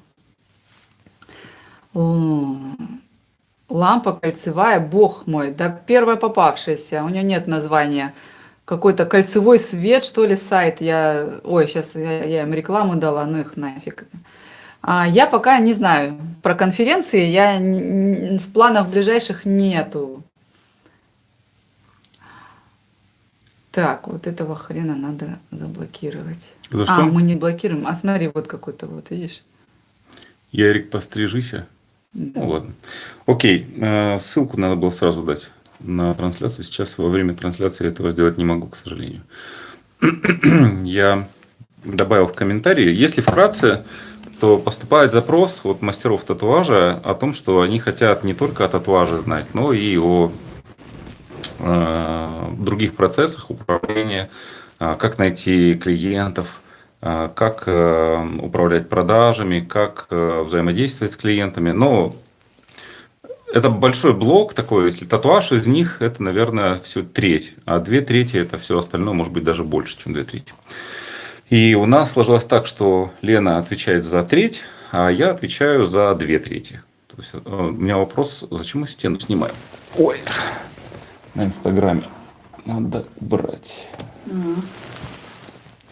Лампа кольцевая, бог мой, да первая попавшаяся, у нее нет названия. Какой-то кольцевой свет, что ли, сайт. Я, ой, сейчас я, я им рекламу дала, ну их нафиг. А, я пока не знаю. Про конференции я в планах ближайших нету. Так, вот этого хрена надо заблокировать. За что? А, мы не блокируем. А смотри, вот какой-то вот, видишь? Ярик, пострижися. Да. Ну ладно. Окей, э, ссылку надо было сразу дать на трансляцию. Сейчас во время трансляции этого сделать не могу, к сожалению. (clears throat) Я добавил в комментарии. Если вкратце, то поступает запрос от мастеров татуажа о том, что они хотят не только о татуаже знать, но и о э, других процессах управления, э, как найти клиентов, э, как э, управлять продажами, как э, взаимодействовать с клиентами. Но это большой блок такой, если татуаж из них, это, наверное, все треть, а две трети это все остальное, может быть, даже больше, чем две трети. И у нас сложилось так, что Лена отвечает за треть, а я отвечаю за две трети. То есть, э, у меня вопрос, зачем мы стену снимаем? Ой, на Инстаграме надо брать. Угу.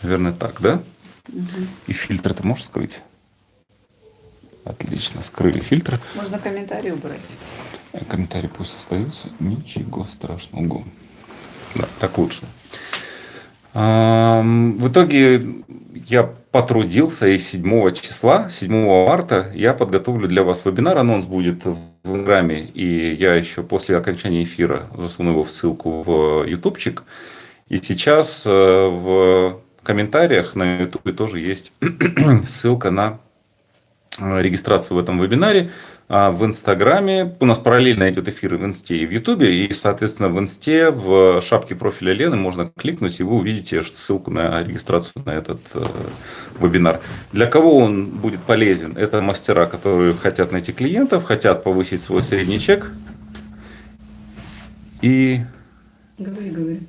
Наверное, так, да? Угу. И фильтр ты можешь скрыть? Отлично, скрыли фильтр. Можно комментарий убрать. Комментарий пусть остается. Ничего страшного. Да, так лучше. В итоге я потрудился и 7 числа, 7 марта я подготовлю для вас вебинар. Анонс будет в Инстаграме, и я еще после окончания эфира засуну его в ссылку в ютубчик. И сейчас э, в комментариях на ютубе тоже есть (clears throat) ссылка на э, регистрацию в этом вебинаре. А в Инстаграме. У нас параллельно идет эфиры в Инсте и в Ютубе. И, соответственно, в Инсте, в шапке профиля Лены можно кликнуть, и вы увидите ссылку на регистрацию на этот э, вебинар. Для кого он будет полезен? Это мастера, которые хотят найти клиентов, хотят повысить свой средний чек. И... Говори, говори.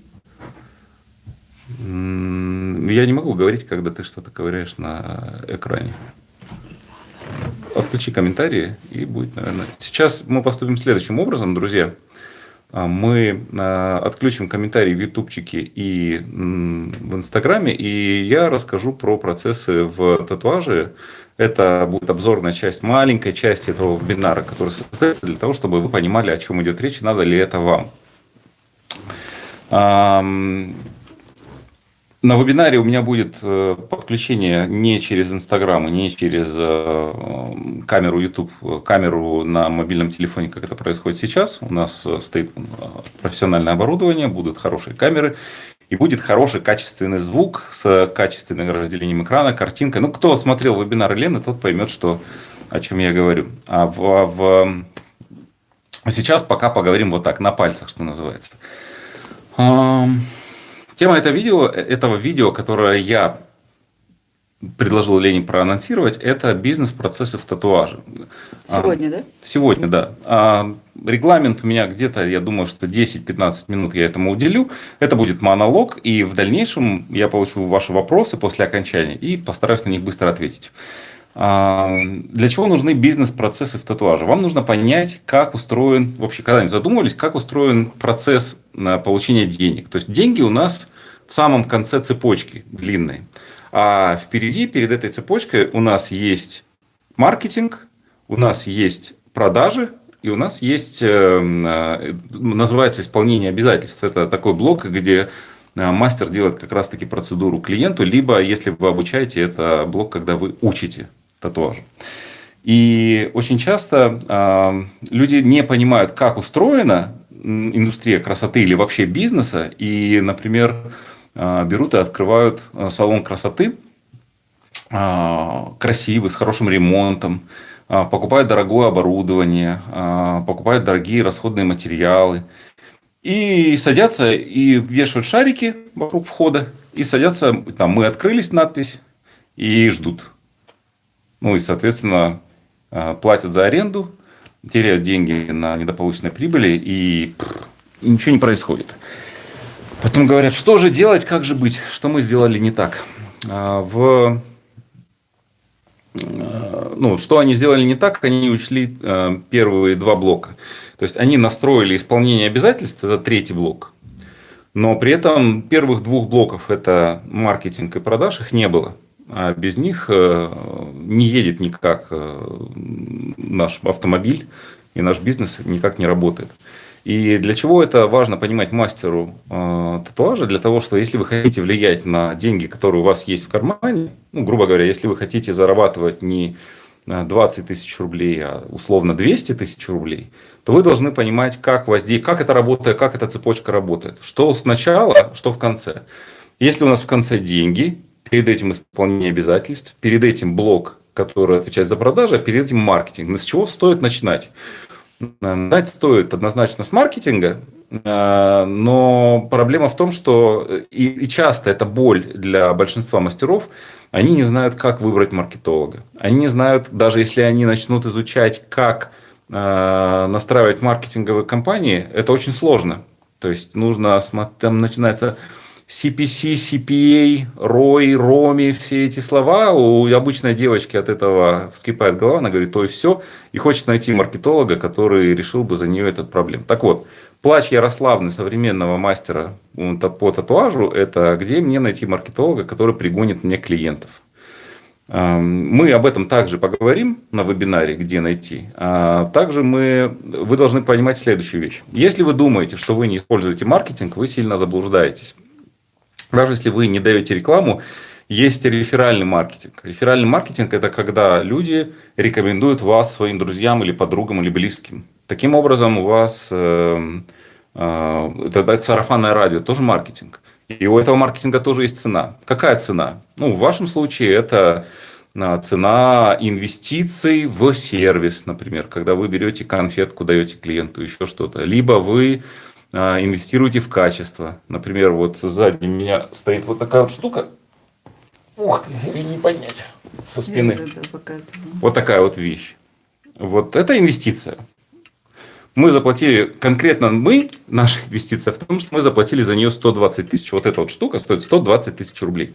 Я не могу говорить, когда ты что-то ковыряешь на экране отключи комментарии и будет, наверное. Сейчас мы поступим следующим образом, друзья. А, мы а, отключим комментарии в ютубчике и в инстаграме, и я расскажу про процессы в татуаже. Это будет обзорная часть, маленькая часть этого вебинара, который состоится для того, чтобы вы понимали, о чем идет речь, надо ли это вам. На вебинаре у меня будет э, подключение не через Инстаграм не через э, камеру YouTube, камеру на мобильном телефоне, как это происходит сейчас. У нас э, стоит профессиональное оборудование, будут хорошие камеры. И будет хороший качественный звук с качественным разделением экрана, картинкой. Ну, кто смотрел вебинар Лены, тот поймет, что, о чем я говорю. А в, в... сейчас пока поговорим вот так, на пальцах, что называется. Тема этого видео, этого видео, которое я предложил Лене проанонсировать, это бизнес-процессы в татуаже. Сегодня, а, да? Сегодня, да. А, регламент у меня где-то, я думаю, что 10-15 минут я этому уделю. Это будет монолог, и в дальнейшем я получу ваши вопросы после окончания и постараюсь на них быстро ответить. А, для чего нужны бизнес-процессы в татуаже? Вам нужно понять, как устроен, вообще когда-нибудь задумывались, как устроен процесс получения денег. То есть деньги у нас в самом конце цепочки длинной. А впереди, перед этой цепочкой у нас есть маркетинг, у нас есть продажи, и у нас есть, э, называется исполнение обязательств. Это такой блок, где мастер делает как раз-таки процедуру клиенту, либо, если вы обучаете, это блок, когда вы учите татуажу. И очень часто э, люди не понимают, как устроена индустрия красоты или вообще бизнеса, и, например, э, берут и открывают салон красоты, э, красивый, с хорошим ремонтом, э, покупают дорогое оборудование, э, покупают дорогие расходные материалы, и садятся и вешают шарики вокруг входа, и садятся, там, мы открылись, надпись, и ждут. Ну и, соответственно, Э, платят за аренду, теряют деньги на недополученной прибыли, и, и ничего не происходит. Потом говорят, что же делать, как же быть, что мы сделали не так. А, в, э, ну, что они сделали не так, они учли первые два блока. То есть, они настроили исполнение обязательств, это третий блок, но при этом первых двух блоков, это маркетинг и продаж, их не было. А без них э, не едет никак э, наш автомобиль, и наш бизнес никак не работает. И для чего это важно понимать мастеру э, татуажа? Для того, что если вы хотите влиять на деньги, которые у вас есть в кармане, ну, грубо говоря, если вы хотите зарабатывать не 20 тысяч рублей, а условно 200 тысяч рублей, то вы должны понимать, как, воздействие, как это работает, как эта цепочка работает. Что сначала, что в конце. Если у нас в конце деньги, перед этим исполнение обязательств, перед этим блок, который отвечает за продажи, а перед этим маркетинг. Но с чего стоит начинать? Начинать стоит однозначно с маркетинга, э, но проблема в том, что и, и часто это боль для большинства мастеров, они не знают, как выбрать маркетолога. Они не знают, даже если они начнут изучать, как э, настраивать маркетинговые кампании, это очень сложно. То есть нужно, там начинается CPC, CPA, ROI, ROMI, все эти слова, у обычной девочки от этого вскипает голова, она говорит, то и все, и хочет найти маркетолога, который решил бы за нее этот проблем. Так вот, плач Ярославны современного мастера по татуажу, это где мне найти маркетолога, который пригонит мне клиентов. Мы об этом также поговорим на вебинаре, где найти. А также мы, вы должны понимать следующую вещь. Если вы думаете, что вы не используете маркетинг, вы сильно заблуждаетесь. Даже если вы не даете рекламу, есть реферальный маркетинг. Реферальный маркетинг – это когда люди рекомендуют вас своим друзьям или подругам или близким. Таким образом, у вас э, э, это сарафанное радио, тоже маркетинг. И у этого маркетинга тоже есть цена. Какая цена? Ну, в вашем случае это э, цена инвестиций в сервис, например, когда вы берете конфетку, даете клиенту, еще что-то. Либо вы инвестируйте в качество. Например, вот сзади меня стоит вот такая вот штука. Ух ты, ее не поднять со спины. Вот такая вот вещь. Вот это инвестиция. Мы заплатили, конкретно мы, наша инвестиция в том, что мы заплатили за нее 120 тысяч. Вот эта вот штука стоит 120 тысяч рублей.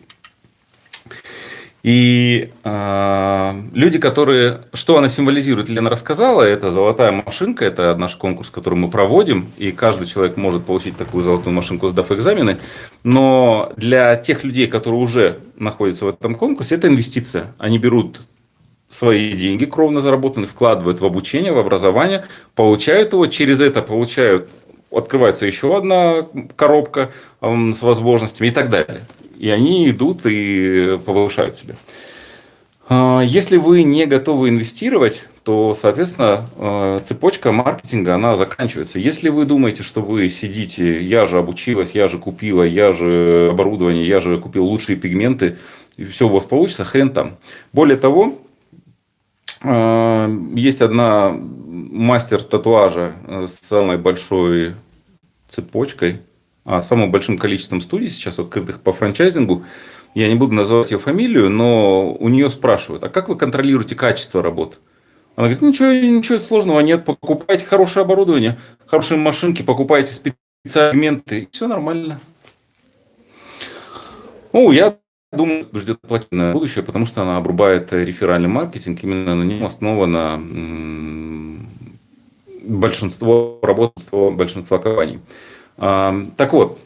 И э, люди, которые... Что она символизирует, Лена рассказала. Это золотая машинка. Это наш конкурс, который мы проводим. И каждый человек может получить такую золотую машинку, сдав экзамены. Но для тех людей, которые уже находятся в этом конкурсе, это инвестиция. Они берут свои деньги, кровно заработанные, вкладывают в обучение, в образование, получают его, через это получают открывается еще одна коробка с возможностями и так далее и они идут и повышают себя. А, если вы не готовы инвестировать, то, соответственно, а, цепочка маркетинга, она заканчивается. Если вы думаете, что вы сидите, я же обучилась, я же купила, я же оборудование, я же купил лучшие пигменты, и все у вас получится, хрен там. Более того, а, есть одна мастер татуажа с самой большой цепочкой, самым большим количеством студий сейчас открытых по франчайзингу. Я не буду называть ее фамилию, но у нее спрашивают, а как вы контролируете качество работы? Она говорит, ничего, ничего сложного нет, покупайте хорошее оборудование, хорошие машинки, покупайте специальные все нормально. Ну, я думаю, ждет платное будущее, потому что она обрубает реферальный маркетинг, именно на нем основано большинство работ большинства компаний. Так вот,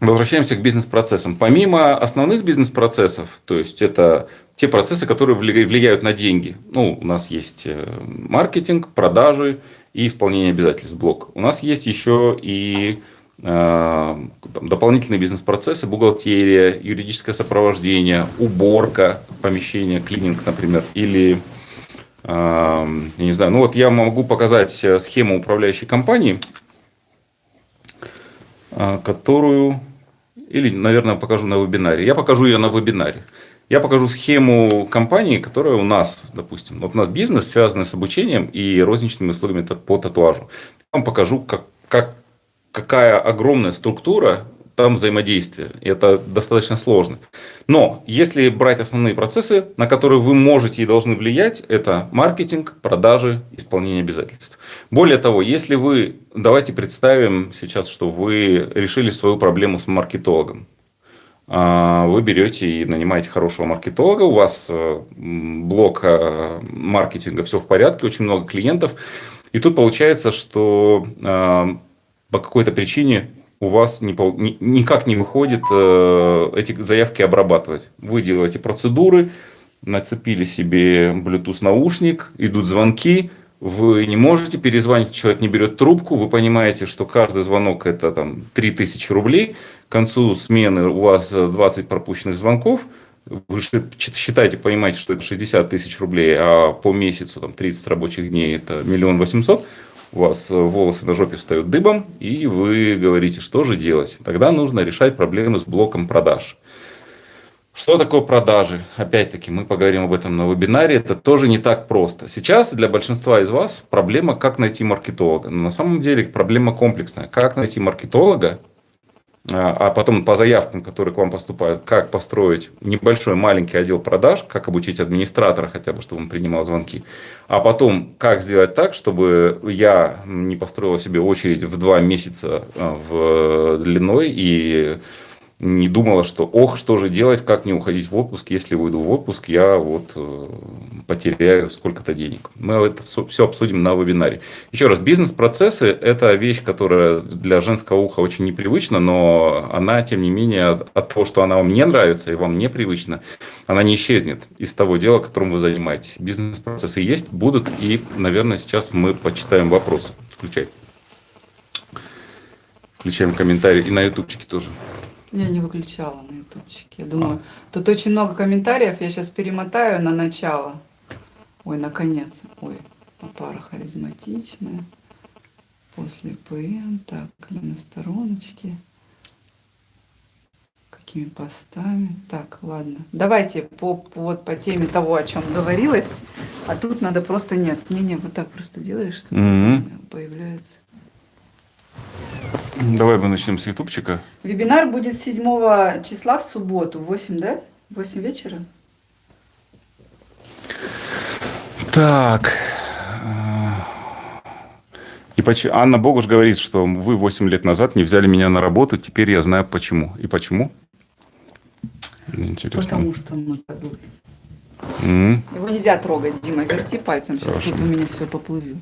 возвращаемся к бизнес-процессам. Помимо основных бизнес-процессов, то есть это те процессы, которые влияют на деньги. Ну, у нас есть э, маркетинг, продажи и исполнение обязательств блок. У нас есть еще и э, дополнительные бизнес-процессы, бухгалтерия, юридическое сопровождение, уборка помещения, клининг, например, или, э, я не знаю, ну вот я могу показать схему управляющей компании, которую, или, наверное, покажу на вебинаре. Я покажу ее на вебинаре. Я покажу схему компании, которая у нас, допустим, вот у нас бизнес, связанный с обучением и розничными услугами по татуажу. Я вам покажу, как, как, какая огромная структура там взаимодействия. Это достаточно сложно. Но если брать основные процессы, на которые вы можете и должны влиять, это маркетинг, продажи, исполнение обязательств. Более того, если вы, давайте представим сейчас, что вы решили свою проблему с маркетологом. А, вы берете и нанимаете хорошего маркетолога, у вас э, блок э, маркетинга, все в порядке, очень много клиентов. И тут получается, что э, по какой-то причине у вас никак не выходит эти заявки обрабатывать. Вы делаете процедуры, нацепили себе Bluetooth наушник, идут звонки, вы не можете перезвонить, человек не берет трубку, вы понимаете, что каждый звонок это там 3000 рублей, к концу смены у вас 20 пропущенных звонков, вы считаете, понимаете, что это 60 тысяч рублей, а по месяцу там 30 рабочих дней это миллион восемьсот, у вас волосы на жопе встают дыбом, и вы говорите, что же делать. Тогда нужно решать проблемы с блоком продаж. Что такое продажи? Опять-таки, мы поговорим об этом на вебинаре. Это тоже не так просто. Сейчас для большинства из вас проблема, как найти маркетолога. Но на самом деле проблема комплексная. Как найти маркетолога, а, а потом по заявкам, которые к вам поступают, как построить небольшой маленький отдел продаж, как обучить администратора хотя бы, чтобы он принимал звонки, а потом как сделать так, чтобы я не построил себе очередь в два месяца а, в длиной и не думала, что ох, что же делать, как не уходить в отпуск, если уйду в отпуск, я вот э, потеряю сколько-то денег. Мы это все обсудим на вебинаре. Еще раз, бизнес-процессы – это вещь, которая для женского уха очень непривычна, но она, тем не менее, от того, что она вам не нравится и вам непривычна, она не исчезнет из того дела, которым вы занимаетесь. Бизнес-процессы есть, будут, и, наверное, сейчас мы почитаем вопросы. Включай. Включаем комментарии и на ютубчике тоже. Я не выключала на ютубчике. Я думаю, а. тут очень много комментариев. Я сейчас перемотаю на начало. Ой, наконец. Ой, пара харизматичная. После ПМ. Так, на стороночке. Какими постами. Так, ладно. Давайте по, по, вот по теме того, о чем говорилось. А тут надо просто нет. Не-не, вот так просто делаешь, что mm -hmm. появляется. Давай мы начнем с ютубчика. Вебинар будет 7 числа в субботу, 8, да? 8 вечера? Так. И почему? Анна Богуш говорит, что вы 8 лет назад не взяли меня на работу, теперь я знаю почему. И почему? Интересно. Потому что мы козлы. Mm. Его нельзя трогать, Дима, верти пальцем, сейчас хорошо. тут у меня все поплывет.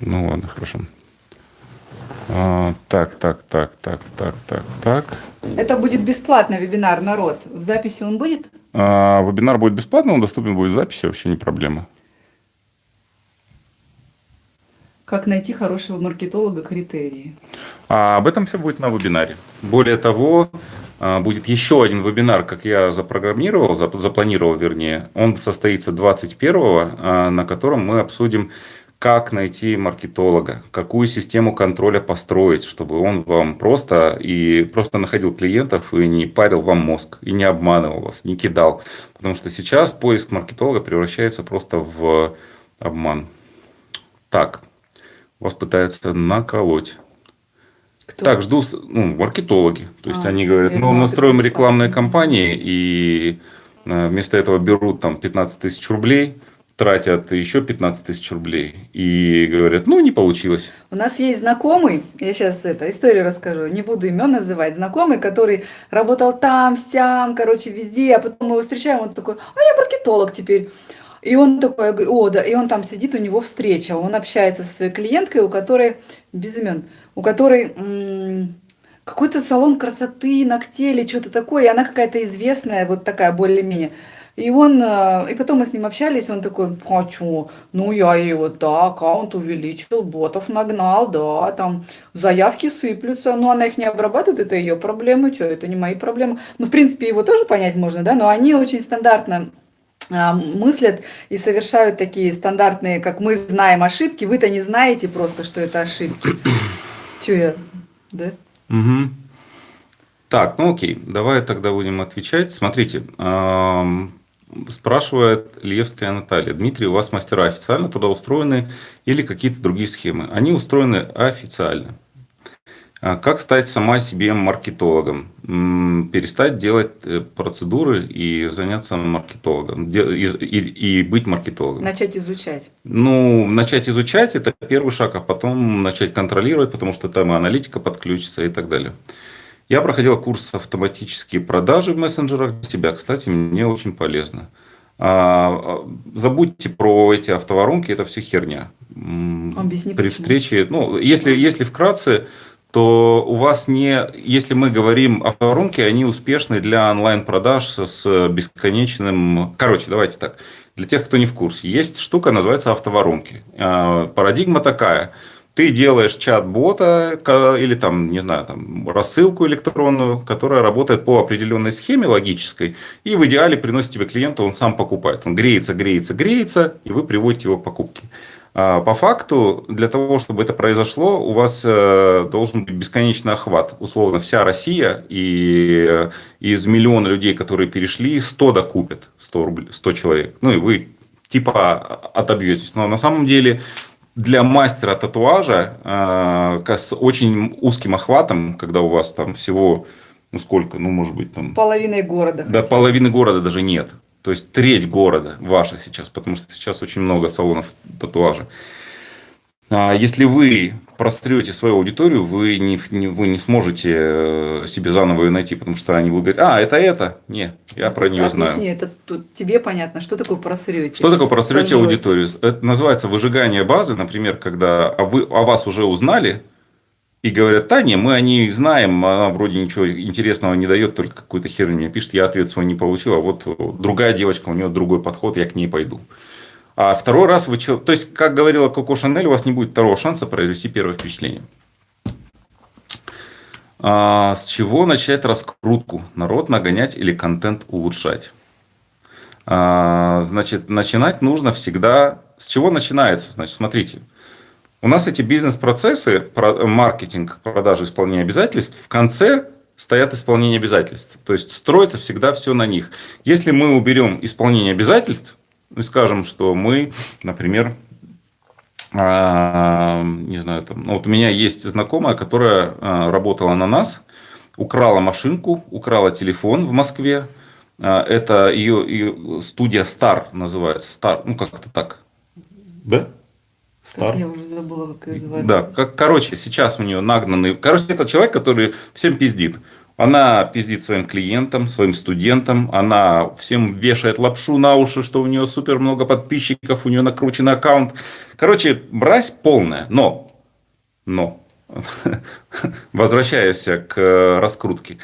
Ну ладно, хорошо. А, так, так, так, так, так, так, так. Это будет бесплатно вебинар, народ. В записи он будет? А, вебинар будет бесплатно, он доступен будет в записи, вообще не проблема. Как найти хорошего маркетолога критерии? А об этом все будет на вебинаре. Более того, а, будет еще один вебинар, как я запрограммировал, запланировал, вернее. Он состоится 21-го, а, на котором мы обсудим как найти маркетолога, какую систему контроля построить, чтобы он вам просто и просто находил клиентов и не парил вам мозг, и не обманывал вас, не кидал. Потому что сейчас поиск маркетолога превращается просто в обман. Так, вас пытаются наколоть. Кто? Так, жду ну, маркетологи. То есть а, они говорят, ну, настроим рекламные кампании, и э, вместо этого берут там 15 тысяч рублей, тратят еще 15 тысяч рублей и говорят, ну, не получилось. У нас есть знакомый, я сейчас это, историю расскажу, не буду имен называть, знакомый, который работал там, сям, короче, везде, а потом мы его встречаем, он такой, а я маркетолог теперь. И он такой, о, да, и он там сидит, у него встреча, он общается со своей клиенткой, у которой, без имен, у которой какой-то салон красоты, ногтей или что-то такое, и она какая-то известная, вот такая более-менее. И он, э, и потом мы с ним общались, он такой, чё, ну я его, да, аккаунт увеличил, ботов нагнал, да, там заявки сыплются, но она их не обрабатывает, это ее проблемы, что, это не мои проблемы. Ну, в принципе, его тоже понять можно, да, но они очень стандартно а, мыслят и совершают такие стандартные, как мы знаем ошибки, вы-то не знаете просто, что это ошибки. (clears throat) Че я, да? Угу. Так, ну окей, давай тогда будем отвечать. Смотрите, Спрашивает Левская Наталья. Дмитрий, у вас мастера официально туда устроены или какие-то другие схемы? Они устроены официально. А как стать сама себе маркетологом? Перестать делать э, процедуры и заняться маркетологом. И, и, и быть маркетологом. Начать изучать. Ну, начать изучать – это первый шаг, а потом начать контролировать, потому что там и аналитика подключится и так далее. Я проходил курс автоматические продажи в мессенджерах для себя. Кстати, мне очень полезно. А, а, забудьте про эти автоворонки, это все херня. Объясни, При почему. встрече, ну, если, если вкратце, то у вас не, если мы говорим о воронке, они успешны для онлайн-продаж с бесконечным... Короче, давайте так. Для тех, кто не в курсе. Есть штука, называется автоворонки. А, парадигма такая – ты делаешь чат-бота или там, не знаю, там, рассылку электронную, которая работает по определенной схеме логической, и в идеале приносит тебе клиента, он сам покупает. Он греется, греется, греется, и вы приводите его к покупке. А, по факту, для того, чтобы это произошло, у вас э, должен быть бесконечный охват. Условно, вся Россия и э, из миллиона людей, которые перешли, 100 докупят, 100, рублей, 100 человек. Ну и вы типа отобьетесь. Но на самом деле для мастера татуажа э, с очень узким охватом, когда у вас там всего, ну сколько, ну может быть там... Половины города. Да, хотя. половины города даже нет. То есть треть города ваша сейчас, потому что сейчас очень много салонов татуажа. А если вы прострете свою аудиторию, вы не, вы не сможете э, себе заново ее найти, потому что они будут говорить, а, это это? Не, я про нее Объясни, знаю. это тут тебе понятно, что такое просрете? Что такое просрете Сожжете. аудиторию? Это называется выжигание базы, например, когда о, вы, о вас уже узнали, и говорят, да, не, мы о ней знаем, она вроде ничего интересного не дает, только какую-то херню мне пишет, я ответ свой не получил, а вот другая девочка, у нее другой подход, я к ней пойду. А второй раз вы... То есть, как говорила Коко Шанель, у вас не будет второго шанса произвести первое впечатление. А с чего начать раскрутку? Народ нагонять или контент улучшать? А, значит, начинать нужно всегда... С чего начинается? Значит, смотрите. У нас эти бизнес-процессы, маркетинг, продажи, исполнение обязательств, в конце стоят исполнение обязательств. То есть, строится всегда все на них. Если мы уберем исполнение обязательств, и скажем, что мы, например, а, не знаю, там, ну, вот у меня есть знакомая, которая а, работала на нас, украла машинку, украла телефон в Москве. А, это ее, ее студия Star называется. Star, ну как-то так. Да? Star. Я уже забыла, как ее звали. Да, как, короче, сейчас у нее нагнанный. Короче, это человек, который всем пиздит. Она пиздит своим клиентам, своим студентам, она всем вешает лапшу на уши, что у нее супер много подписчиков, у нее накручен аккаунт. Короче, мразь полная. Но, но, (laughs) возвращаясь к раскрутке,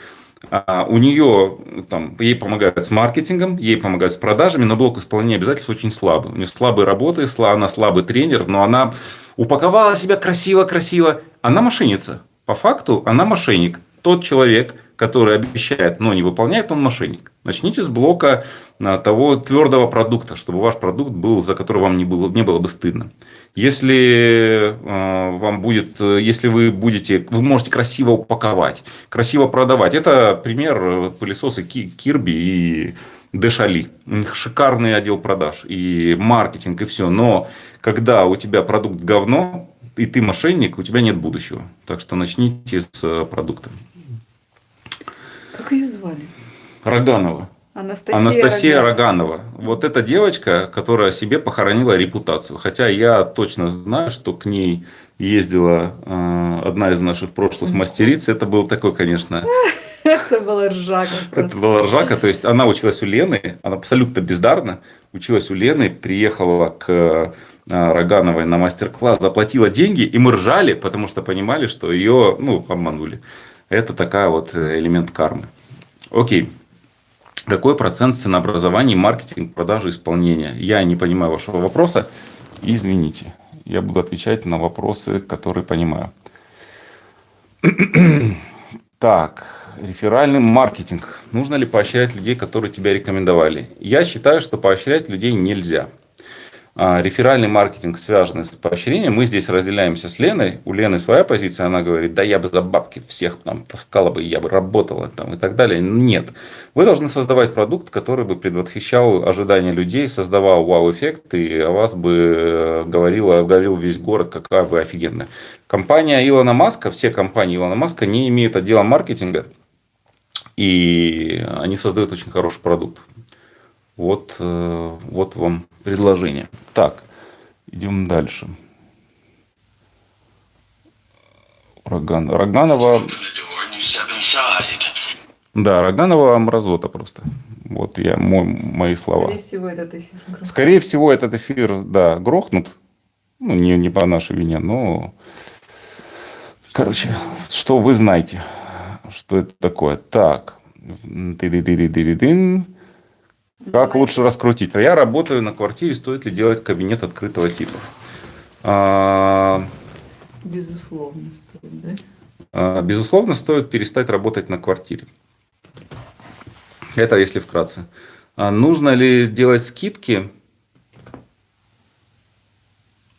а, у нее, там, ей помогают с маркетингом, ей помогают с продажами, но блок исполнения обязательств очень слабый. У нее слабые работы, она слабый тренер, но она упаковала себя красиво-красиво. Она мошенница. По факту она мошенник. Тот человек, который обещает, но не выполняет, он мошенник. Начните с блока а, того твердого продукта, чтобы ваш продукт был, за который вам не было, не было бы стыдно. Если э, вам будет, если вы будете, вы можете красиво упаковать, красиво продавать. Это пример пылесоса Кирби и Дешали. У них шикарный отдел продаж и маркетинг и все. Но когда у тебя продукт говно, и ты мошенник, у тебя нет будущего. Так что начните с продукта. Как ее звали? Роганова. Анастасия, Анастасия Роганова. Роганова. Вот эта девочка, которая себе похоронила репутацию. Хотя я точно знаю, что к ней ездила э, одна из наших прошлых (laughs) мастериц. Это был такой, конечно... Это была ржака. (laughs) Это была ржака. То есть, она училась у Лены, она абсолютно бездарно училась у Лены, приехала к э, Рогановой на мастер-класс, заплатила деньги, и мы ржали, потому что понимали, что ее ну, обманули. Это такая вот э, элемент кармы. Окей. какой процент ценообразования, маркетинг, продажи, исполнения? Я не понимаю вашего вопроса. Извините, я буду отвечать на вопросы, которые понимаю. (clears throat) Так, реферальный маркетинг. Нужно ли поощрять людей, которые тебя рекомендовали? Я считаю, что поощрять людей нельзя. А, реферальный маркетинг связанный с поощрением. Мы здесь разделяемся с Леной. У Лены своя позиция. Она говорит, да я бы за бабки всех там таскала бы, я бы работала там и так далее. Нет. Вы должны создавать продукт, который бы предвосхищал ожидания людей, создавал вау-эффект и о вас бы э, говорила, говорил весь город, какая вы офигенная. Компания Илона Маска, все компании Илона Маска не имеют отдела маркетинга. И они создают очень хороший продукт. Вот, э, вот вам предложение. Так, идем дальше. Роган... Роганова... Да, Роганова мразота просто. Вот я, мой, мои слова. Скорее всего, этот эфир грохнут. Скорее всего, этот эфир, да, грохнут. Ну, не, не по нашей вине, но... Короче, что вы знаете, что это такое. Так. Ты-ды-ды-ды-ды-дын. Как лучше раскрутить? Я работаю на квартире, стоит ли делать кабинет открытого типа? А, Безусловно, стоит, да? а, Безусловно, стоит перестать работать на квартире. Это если вкратце. А нужно ли делать скидки?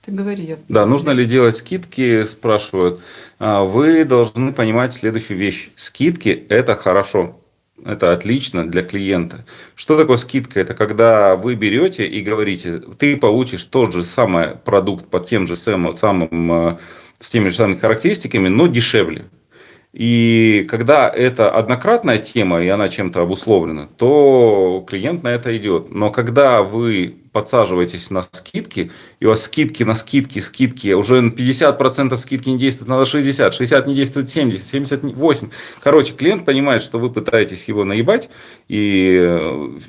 Ты говори. Я... Да, нужно ли делать скидки, спрашивают. А, Вы должны понимать следующую вещь. Скидки – это хорошо. Это отлично для клиента. Что такое скидка? Это когда вы берете и говорите, ты получишь тот же самый продукт по тем же самым, самым э, с теми же самыми характеристиками, но дешевле. И когда это однократная тема, и она чем-то обусловлена, то клиент на это идет. Но когда вы подсаживаетесь на скидки, и у вас скидки на скидки, скидки, уже 50% скидки не действуют, надо 60, 60 не действует 70, 78. Короче, клиент понимает, что вы пытаетесь его наебать, и э,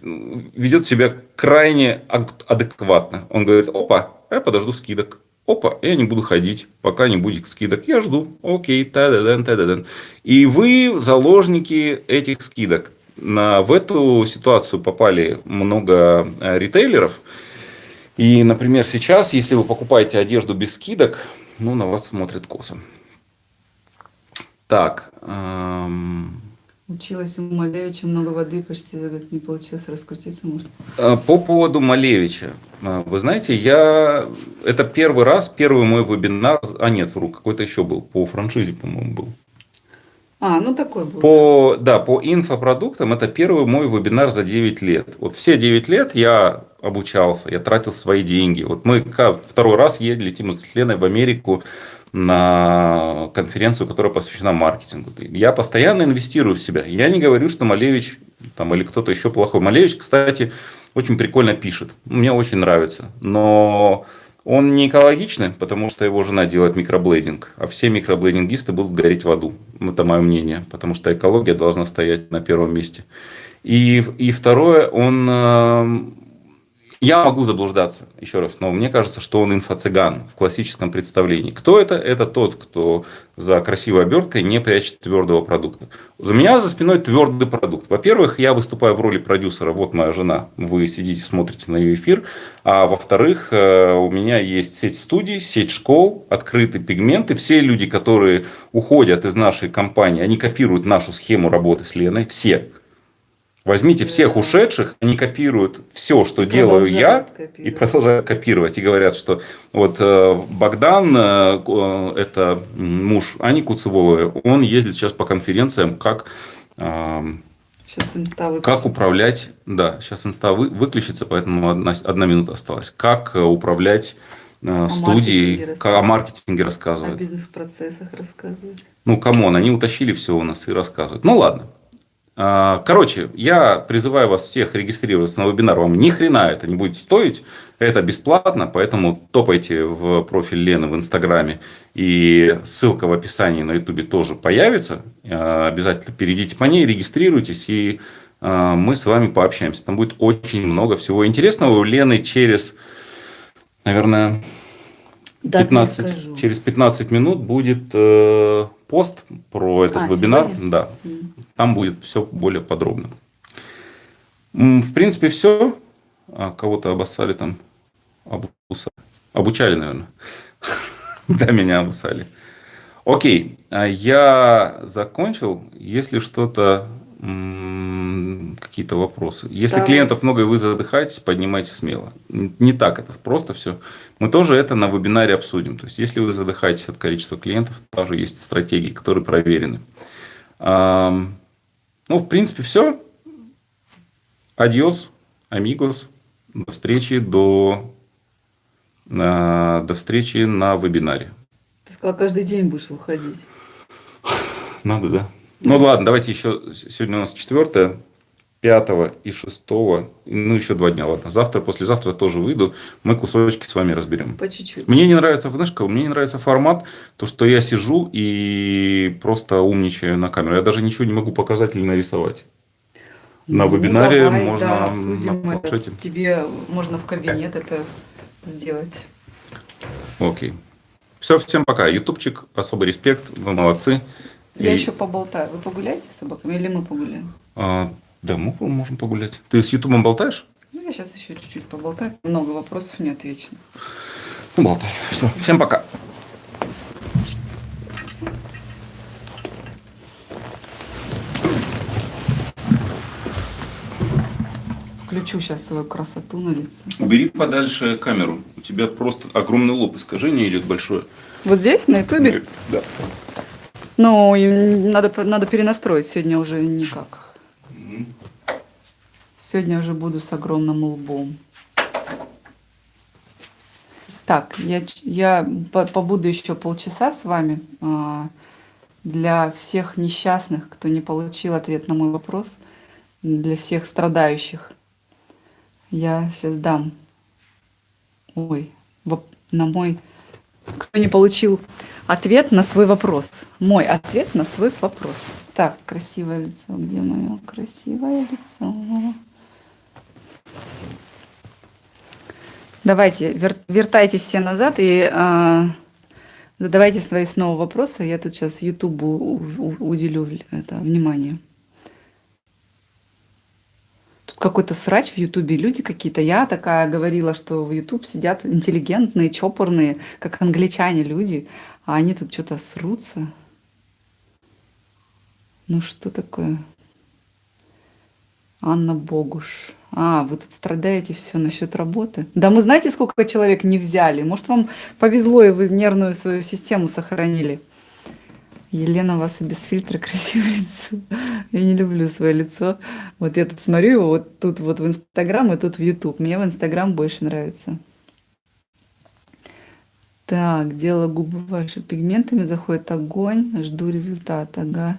ведет себя крайне адекватно. Он говорит, опа, я подожду скидок. Опа, я не буду ходить, пока не будет скидок. Я жду. Окей, та-да-дан, та-да-дан. И вы заложники этих скидок. На, в эту ситуацию попали много э, ритейлеров. И, например, сейчас, если вы покупаете одежду без скидок, ну, на вас смотрят косо. Так. Эм... Училась у Малевича много воды, почти год не получилось раскрутиться, может. Э, по поводу Малевича. Э, вы знаете, я... Это первый раз, первый мой вебинар... А нет, вру, какой-то еще был. По франшизе, по-моему, был. А, ну такой был. По, да, по инфопродуктам это первый мой вебинар за 9 лет. Вот все 9 лет я обучался, я тратил свои деньги. Вот мы второй раз ездили Тима с Леной в Америку на конференцию, которая посвящена маркетингу. Я постоянно инвестирую в себя. Я не говорю, что Малевич там, или кто-то еще плохой. Малевич, кстати, очень прикольно пишет. Мне очень нравится. Но он не экологичный, потому что его жена делает микроблейдинг, а все микроблейдингисты будут гореть в аду. Это мое мнение, потому что экология должна стоять на первом месте. И, и второе, он э, я могу заблуждаться, еще раз, но мне кажется, что он инфо-цыган в классическом представлении. Кто это? Это тот, кто за красивой оберткой не прячет твердого продукта. За меня за спиной твердый продукт. Во-первых, я выступаю в роли продюсера, вот моя жена, вы сидите, смотрите на ее эфир. А во-вторых, э, у меня есть сеть студий, сеть школ, открытые пигменты. Все люди, которые уходят из нашей компании, они копируют нашу схему работы с Леной, все. Возьмите всех ушедших, они копируют все, что и делаю я, и продолжают копировать. И говорят, что вот э, Богдан, э, э, это муж Ани Куцевой, он ездит сейчас по конференциям, как, как управлять, да, сейчас инста вы, выключится, поэтому одна, одна минута осталась, как управлять о студией, как о маркетинге рассказывают. О бизнес-процессах рассказывают. Ну, come on, они утащили все у нас и рассказывают. Ну, ладно. А, короче, я призываю вас всех регистрироваться на вебинар. Вам ни хрена это не будет стоить. Это бесплатно, поэтому топайте в профиль Лены в Инстаграме. И ссылка в описании на Ютубе тоже появится. А, обязательно перейдите по ней, регистрируйтесь, и а, мы с вами пообщаемся. Там будет очень много всего интересного. У Лены через, наверное, 15, через 15 минут будет э, пост про этот а, вебинар. Сегодня? Да. Там будет все более подробно. В принципе, все. А кого-то обоссали там, обучали, наверное. (laughs) Да, меня обуссали. Окей, а я закончил. Если что-то, какие-то вопросы. Если Да. клиентов много и вы задыхаетесь, поднимайте смело. Не так это просто все. Мы тоже это на вебинаре обсудим. То есть, если вы задыхаетесь от количества клиентов, тоже есть стратегии, которые проверены. Ну, в принципе, все. Адьос, амигос. До встречи, до, а, до встречи на вебинаре. Ты сказал, каждый день будешь выходить. Надо, да? Ну ладно, давайте еще. Сегодня у нас четвертое, пятого и шестого. Ну, еще два дня, ладно. Завтра, послезавтра тоже выйду. Мы кусочки с вами разберем. По чуть-чуть. Мне не нравится, знаешь, мне не нравится формат, то, что я сижу и просто умничаю на камеру. Я даже ничего не могу показать или нарисовать. На Ну, вебинаре давай, можно да, на это. Тебе можно в кабинет это сделать. Окей. Все, всем пока. Ютубчик, особый респект, вы молодцы. Я И, еще поболтаю. Вы погуляете с собаками или мы погуляем? а, да, мы можем погулять. Ты с Ютубом болтаешь? Ну, я сейчас еще чуть-чуть поболтаю. Много вопросов не отвечено. Ну, болтай. Все, всем пока. Включу сейчас свою красоту на лице. Убери подальше камеру. У тебя просто огромный лоб, искажение идет большое. Вот здесь, на ютубе? Да. Ну, и надо, надо перенастроить. Сегодня уже никак. Сегодня уже буду с огромным лбом. Так, я, я по- побуду еще полчаса с вами. а, Для всех несчастных, кто не получил ответ на мой вопрос, для всех страдающих, я сейчас дам. Ой, на мой... Кто не получил ответ на свой вопрос. Мой ответ на свой вопрос. Так, красивое лицо. Где мое красивое лицо? Давайте, вер- вертайтесь все назад и а, задавайте свои снова вопросы. Я тут сейчас Ютубу уделю это внимание. Тут какой-то срач в Ютубе, люди какие-то. Я такая говорила, что в Ютуб сидят интеллигентные, чопорные, как англичане люди, а они тут что-то срутся. Ну что такое? Анна Богуш. А, вы тут страдаете все насчет работы. Да мы знаете, сколько человек не взяли? Может, вам повезло, и вы нервную свою систему сохранили. Елена, у вас и без фильтра красивое (laughs) лицо. Я не люблю свое лицо. Вот я тут смотрю его вот тут вот в Инстаграм и тут в Ютуб. Мне в Инстаграм больше нравится. Так, дело губы ваши пигментами, заходит огонь, жду результата, ага.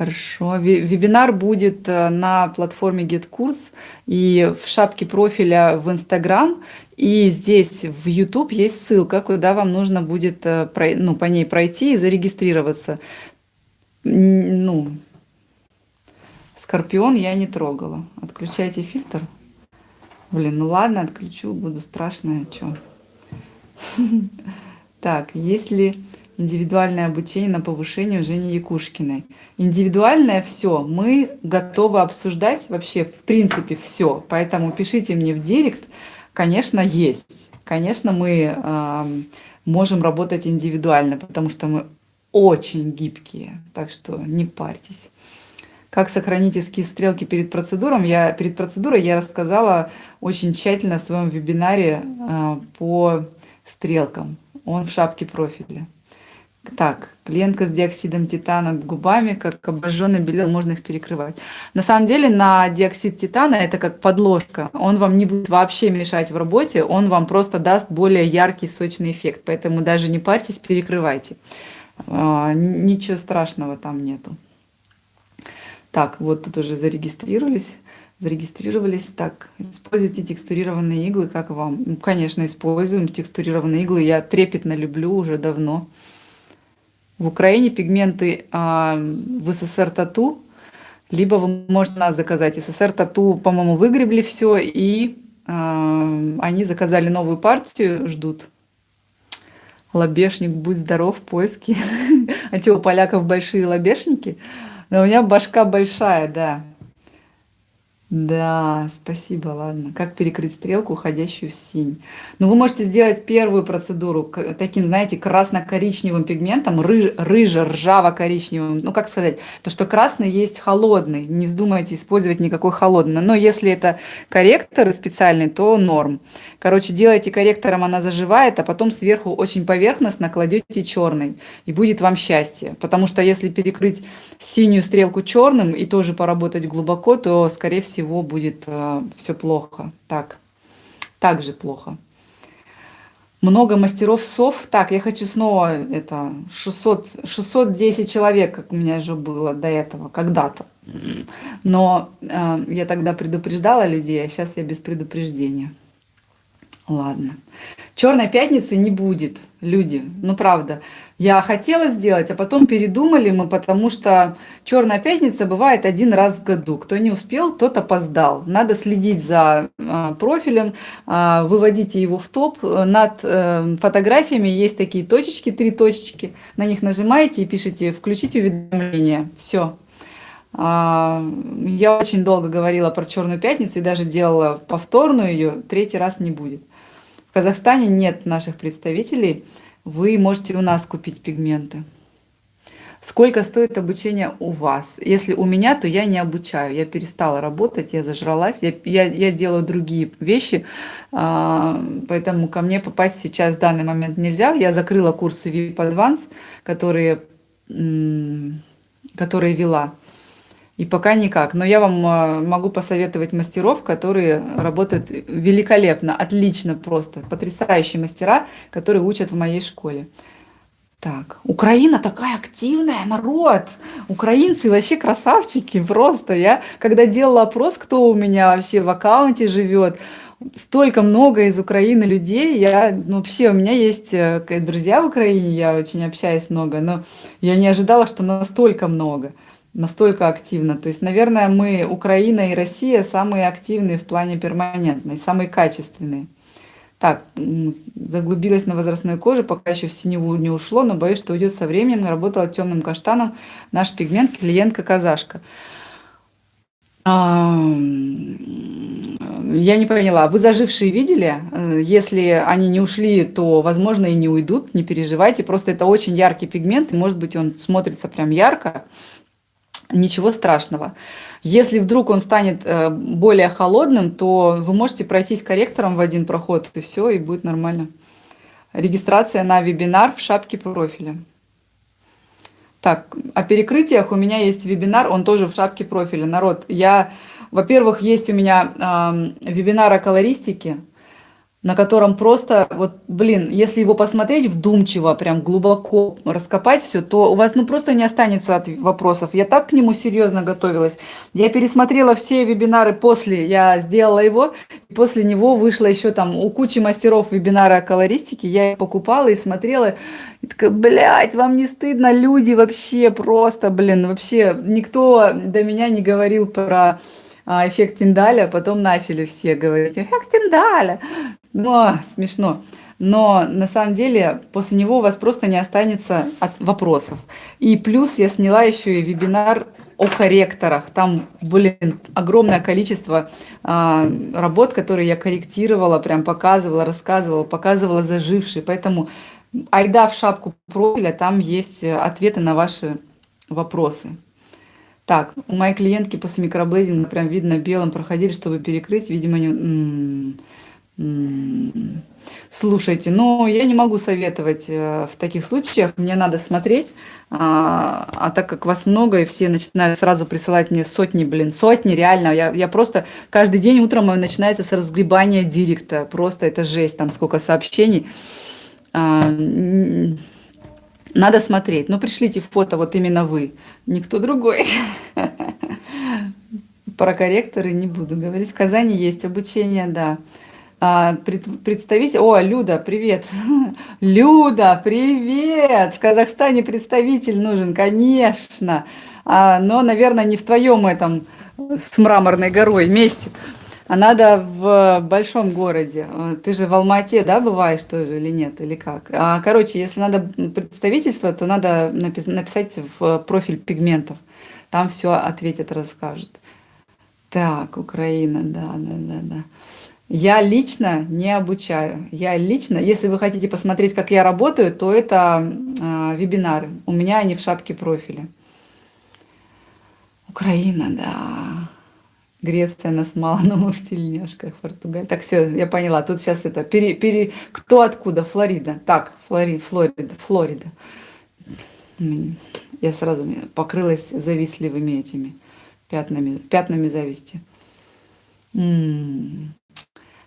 Хорошо. Ве- Вебинар будет э, на платформе GetCourse и в шапке профиля в Instagram. И здесь в YouTube есть ссылка, куда вам нужно будет э, ну, по ней пройти и зарегистрироваться. Ну, Скорпион я не трогала. Отключайте фильтр. Блин, ну ладно, отключу, буду страшная, что. (laughs) Так, есть ли индивидуальное обучение на повышение у Жени Якушкиной? Индивидуальное все, мы готовы обсуждать вообще в принципе все. Поэтому пишите мне в директ. Конечно, есть. Конечно, мы ам, можем работать индивидуально, потому что мы очень гибкие. Так что не парьтесь. Как сохранить эскиз стрелки перед процедуром? Я, перед процедурой я рассказала очень тщательно в своем вебинаре а, по стрелкам. Он в шапке профиля. Так, клиентка с диоксидом титана губами, как обожженный белил, можно их перекрывать. На самом деле на диоксид титана это как подложка. Он вам не будет вообще мешать в работе, он вам просто даст более яркий сочный эффект. Поэтому даже не парьтесь, перекрывайте. А, Ничего страшного там нету. Так, вот тут уже зарегистрировались. Зарегистрировались. Так, используйте текстурированные иглы, как вам? Ну, конечно, используем текстурированные иглы. Я трепетно люблю уже давно. В Украине пигменты а, в СССР тату, либо вы можете нас заказать. СССР тату, по-моему, выгребли все, и а, они заказали новую партию, ждут. Лобешник, будь здоров, польский. (laughs) А что, у поляков большие лобешники? Но у меня башка большая, да. Да, спасибо, ладно. Как перекрыть стрелку, уходящую в синь? Ну, вы можете сделать первую процедуру таким, знаете, красно-коричневым пигментом, ры- рыже-ржаво-коричневым. Ну, как сказать, то, что красный есть холодный. Не вздумайте использовать никакой холодный. Но если это корректор специальный, то норм. Короче, делайте корректором, она заживает, а потом сверху очень поверхностно кладете черный. И будет вам счастье. Потому что если перекрыть синюю стрелку черным и тоже поработать глубоко, то, скорее всего, будет все плохо. Так, так же плохо. Много мастеров сов. Так, я хочу снова это 600, 610 человек, как у меня же было до этого, когда-то. Но э, я тогда предупреждала людей, а сейчас я без предупреждения. Ладно. Черной пятницы не будет, люди. Ну, правда. Я хотела сделать, а потом передумали мы, потому что Черная пятница бывает один раз в году. Кто не успел, тот опоздал. Надо следить за э, профилем, э, выводите его в топ. Над э, фотографиями есть такие точечки, три точечки. На них нажимаете и пишите «Включить уведомления». Все. Я очень долго говорила про Черную пятницу и даже делала повторную ее. Третий раз не будет. В Казахстане нет наших представителей. Вы можете у нас купить пигменты. Сколько стоит обучение у вас? Если у меня, то я не обучаю. Я перестала работать, я зажралась. Я, я, я делаю другие вещи, а, поэтому ко мне попасть сейчас в данный момент нельзя. Я закрыла курсы VIP Advance, которые, которые вела. И пока никак. Но я вам а, могу посоветовать мастеров, которые работают великолепно, отлично просто. Потрясающие мастера, которые учат в моей школе. Так, Украина такая активная, народ. Украинцы вообще красавчики просто. Я, когда делала опрос, кто у меня вообще в аккаунте живет, столько много из Украины людей. Я, ну, вообще, у меня есть э, друзья в Украине, я очень общаюсь много, но я не ожидала, что настолько много настолько активно. То есть, наверное, мы, Украина и Россия, самые активные в плане перманентной, самые качественные. Так, заглубилась на возрастной коже, пока еще в синеву не ушло, но боюсь, что уйдет со временем. Работала темным каштаном. Наш пигмент, клиентка казашка. Я не поняла, вы зажившие видели? Э, если они не ушли, то, возможно, и не уйдут, не переживайте. Просто это очень яркий пигмент, и, может быть, он смотрится прям ярко, ничего страшного. Если вдруг он станет э, более холодным, то вы можете пройтись корректором в один проход, и все, и будет нормально. Регистрация на вебинар в шапке профиля. Так, о перекрытиях у меня есть вебинар, он тоже в шапке профиля. Народ, я, во-первых, есть у меня э, вебинар о колористике, на котором просто, вот, блин, если его посмотреть вдумчиво, прям глубоко раскопать все, то у вас, ну, просто не останется от вопросов. Я так к нему серьезно готовилась. Я пересмотрела все вебинары после, я сделала его, после него вышла еще там у кучи мастеров вебинара о колористике, я их покупала и смотрела, и такая, блядь, вам не стыдно, люди вообще просто, блин, вообще никто до меня не говорил про а, эффект Тиндаля, потом начали все говорить, эффект Тиндаля. Ну, смешно. Но на самом деле после него у вас просто не останется от вопросов. И плюс я сняла еще и вебинар о корректорах. Там, блин, огромное количество а, работ, которые я корректировала, прям показывала, рассказывала, показывала зажившие. Поэтому айда в шапку профиля, там есть ответы на ваши вопросы. Так, у моей клиентки после микроблейдинга прям видно белым проходили, чтобы перекрыть, видимо, не... Слушайте, ну я не могу советовать э, в таких случаях, мне надо смотреть, а, а так как вас много и все начинают сразу присылать мне сотни, блин, сотни, реально, я, я просто каждый день утром начинается с разгребания директа, просто это жесть, там сколько сообщений. А, надо смотреть. Ну, пришлите фото, вот именно вы, никто другой. (laughs) Про корректоры не буду говорить. В Казани есть обучение, да. А, представитель... О, Люда, привет. (laughs) Люда, привет. В Казахстане представитель нужен, конечно. А, но, наверное, не в твоем этом с мраморной горой месте а надо в большом городе. Ты же в Алмате, да, бываешь тоже или нет, или как? А, короче, если надо представительство, то надо написать в профиль пигментов. Там все ответят, расскажут. Так, Украина, да, да, да, да. Я лично не обучаю. Я лично, если вы хотите посмотреть, как я работаю, то это э, вебинары. У меня они в шапке профиля. Украина, да. Греция на смолоновых (laughs) тельняшках, Португалия. Так, все, я поняла. Тут сейчас это, пере, пере, кто откуда? Флорида. Так, Флори, Флорида, Флорида. Я сразу покрылась завистливыми этими пятнами, пятнами зависти. М -м -м.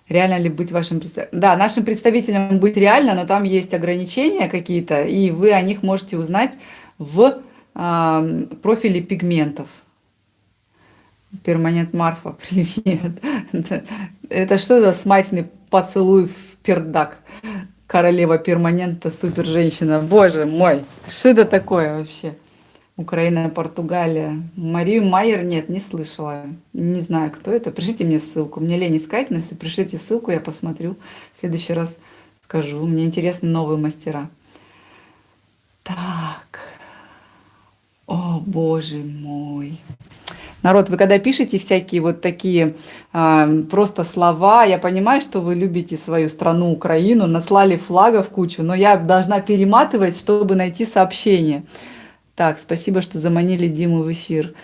Реально ли быть вашим представителем? Да, нашим представителем быть реально, но там есть ограничения какие-то, и вы о них можете узнать в э, профиле пигментов. Перманент Марфа, (laughs) привет. Это что за смачный поцелуй в пердак? Королева перманента, супер женщина. Боже мой, что это такое вообще? Украина, Португалия. Марию Майер нет, не слышала. Не знаю, кто это. Пришлите мне ссылку. Мне лень искать, но если пришлите ссылку, я посмотрю. В следующий раз скажу. Мне интересны новые мастера. Так. О, боже мой. Народ, вы когда пишете всякие вот такие э, просто слова, я понимаю, что вы любите свою страну, Украину, наслали флагов кучу, но я должна перематывать, чтобы найти сообщение. Так, спасибо, что заманили Диму в эфир.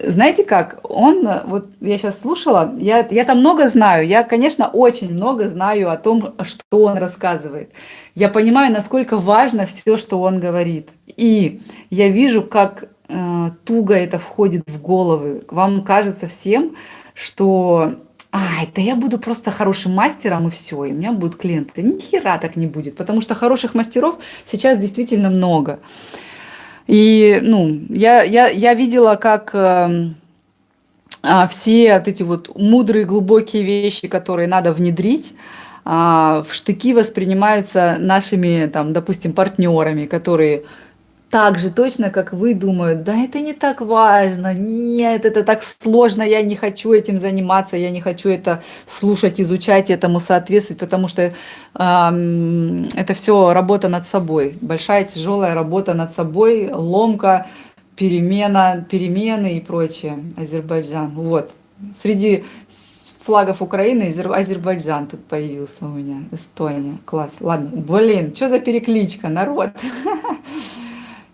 Знаете как, он, вот я сейчас слушала, я, я там много знаю, я, конечно, очень много знаю о том, что он рассказывает. Я понимаю, насколько важно все, что он говорит. И я вижу, как э, туго это входит в головы. Вам кажется всем, что а, это я буду просто хорошим мастером и все, и у меня будут клиенты. Ни хера так не будет, потому что хороших мастеров сейчас действительно много. И, ну, я, я, я видела, как э, все вот эти вот мудрые, глубокие вещи, которые надо внедрить, а, в штыки воспринимаются нашими, там, допустим, партнерами, которые так же точно, как вы, думают, да это не так важно, нет, это так сложно, я не хочу этим заниматься, я не хочу это слушать, изучать, этому соответствовать, потому что э, это все работа над собой, большая тяжелая работа над собой, ломка, перемена, перемены и прочее, Азербайджан. Вот, среди флагов Украины Азербайджан тут появился у меня, Эстония, класс. Ладно, блин, что за перекличка, народ? (laughs)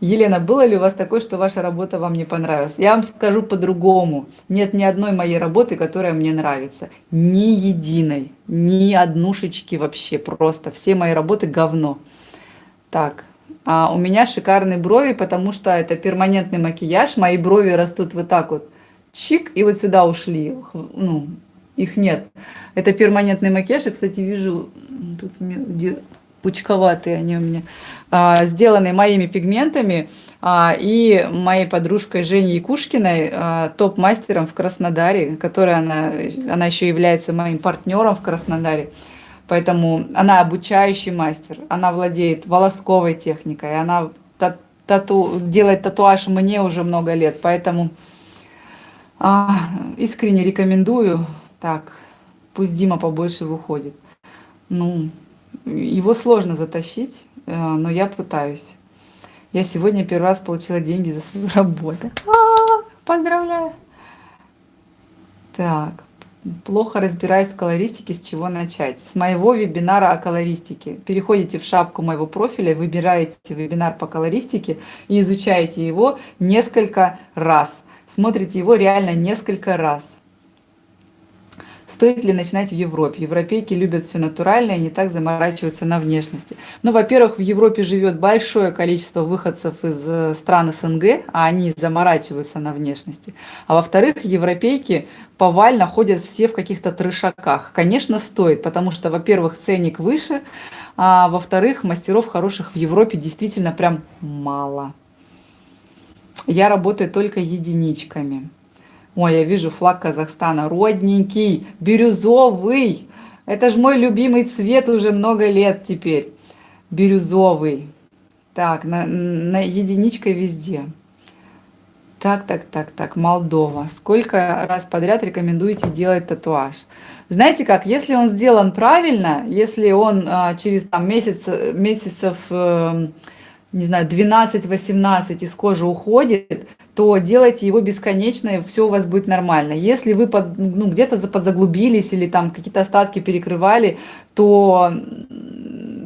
Елена, было ли у вас такое, что ваша работа вам не понравилась? Я вам скажу по-другому. Нет ни одной моей работы, которая мне нравится. Ни единой, ни однушечки вообще, просто. Все мои работы говно. Так, а у меня шикарные брови, потому что это перманентный макияж. Мои брови растут вот так вот. Чик, и вот сюда ушли. Ну, их нет. Это перманентный макияж. Я, кстати, вижу, тут где пучковатые они у меня. А, сделанный моими пигментами а, и моей подружкой Женей Якушкиной, а, топ-мастером в Краснодаре, которая она, она еще является моим партнером в Краснодаре. Поэтому она обучающий мастер, она владеет волосковой техникой, она тату, делает татуаж мне уже много лет, поэтому а, искренне рекомендую. Так, пусть Дима побольше выходит. Ну, его сложно затащить, но я пытаюсь. Я сегодня первый раз получила деньги за свою (laughs) работу. А -а -а, поздравляю! Так, плохо разбираюсь в колористике, с чего начать? С моего вебинара о колористике. Переходите в шапку моего профиля, выбираете вебинар по колористике и изучаете его несколько раз. Смотрите его реально несколько раз. Стоит ли начинать в Европе? Европейки любят все натуральное, не так заморачиваются на внешности. Ну, во-первых, в Европе живет большое количество выходцев из э, стран СНГ, а они заморачиваются на внешности. А во-вторых, европейки повально ходят все в каких-то трешаках. Конечно, стоит, потому что, во-первых, ценник выше, а во-вторых, мастеров хороших в Европе действительно прям мало. Я работаю только единичками. Ой, я вижу флаг Казахстана, родненький, бирюзовый. Это же мой любимый цвет уже много лет теперь. Бирюзовый. Так, на, на единичка везде. Так, так, так, так, Молдова. Сколько раз подряд рекомендуете делать татуаж? Знаете как, если он сделан правильно, если он а, через там, месяц, месяцев, э, не знаю, 12-18 из кожи уходит, то делайте его бесконечно, и все у вас будет нормально. Если вы ну, где-то за- подзаглубились или там какие-то остатки перекрывали, то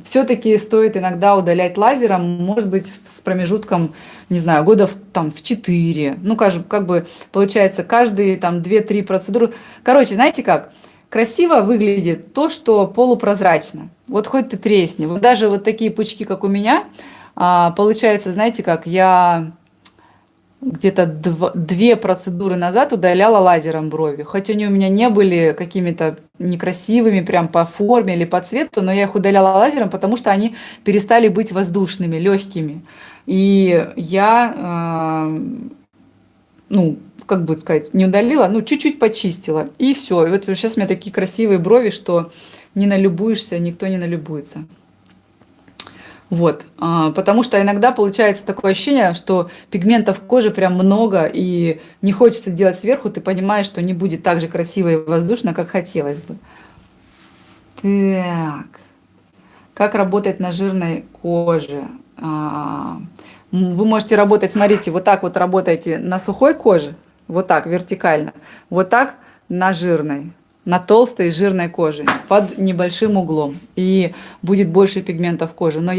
все-таки стоит иногда удалять лазером, может быть, с промежутком, не знаю, года в, там, в 4. Ну, как, как бы, получается, каждые там 2-3 процедуры. Короче, знаете как? Красиво выглядит то, что полупрозрачно. Вот хоть ты тресни. Вот даже вот такие пучки, как у меня, а, получается, знаете как, я где-то дв- две процедуры назад удаляла лазером брови. Хоть они у меня не были какими-то некрасивыми прям по форме или по цвету, но я их удаляла лазером, потому что они перестали быть воздушными, легкими. И я, а, ну, как бы сказать, не удалила, ну, чуть-чуть почистила. И все. И вот сейчас у меня такие красивые брови, что не налюбуешься, никто не налюбуется. Вот, а, потому что иногда получается такое ощущение, что пигментов в коже прям много, и не хочется делать сверху, ты понимаешь, что не будет так же красиво и воздушно, как хотелось бы. Так, как работать на жирной коже? А, Вы можете работать, смотрите, вот так вот работаете на сухой коже, вот так, вертикально, вот так на жирной, на толстой жирной коже, под небольшим углом, и будет больше пигментов кожи. Но я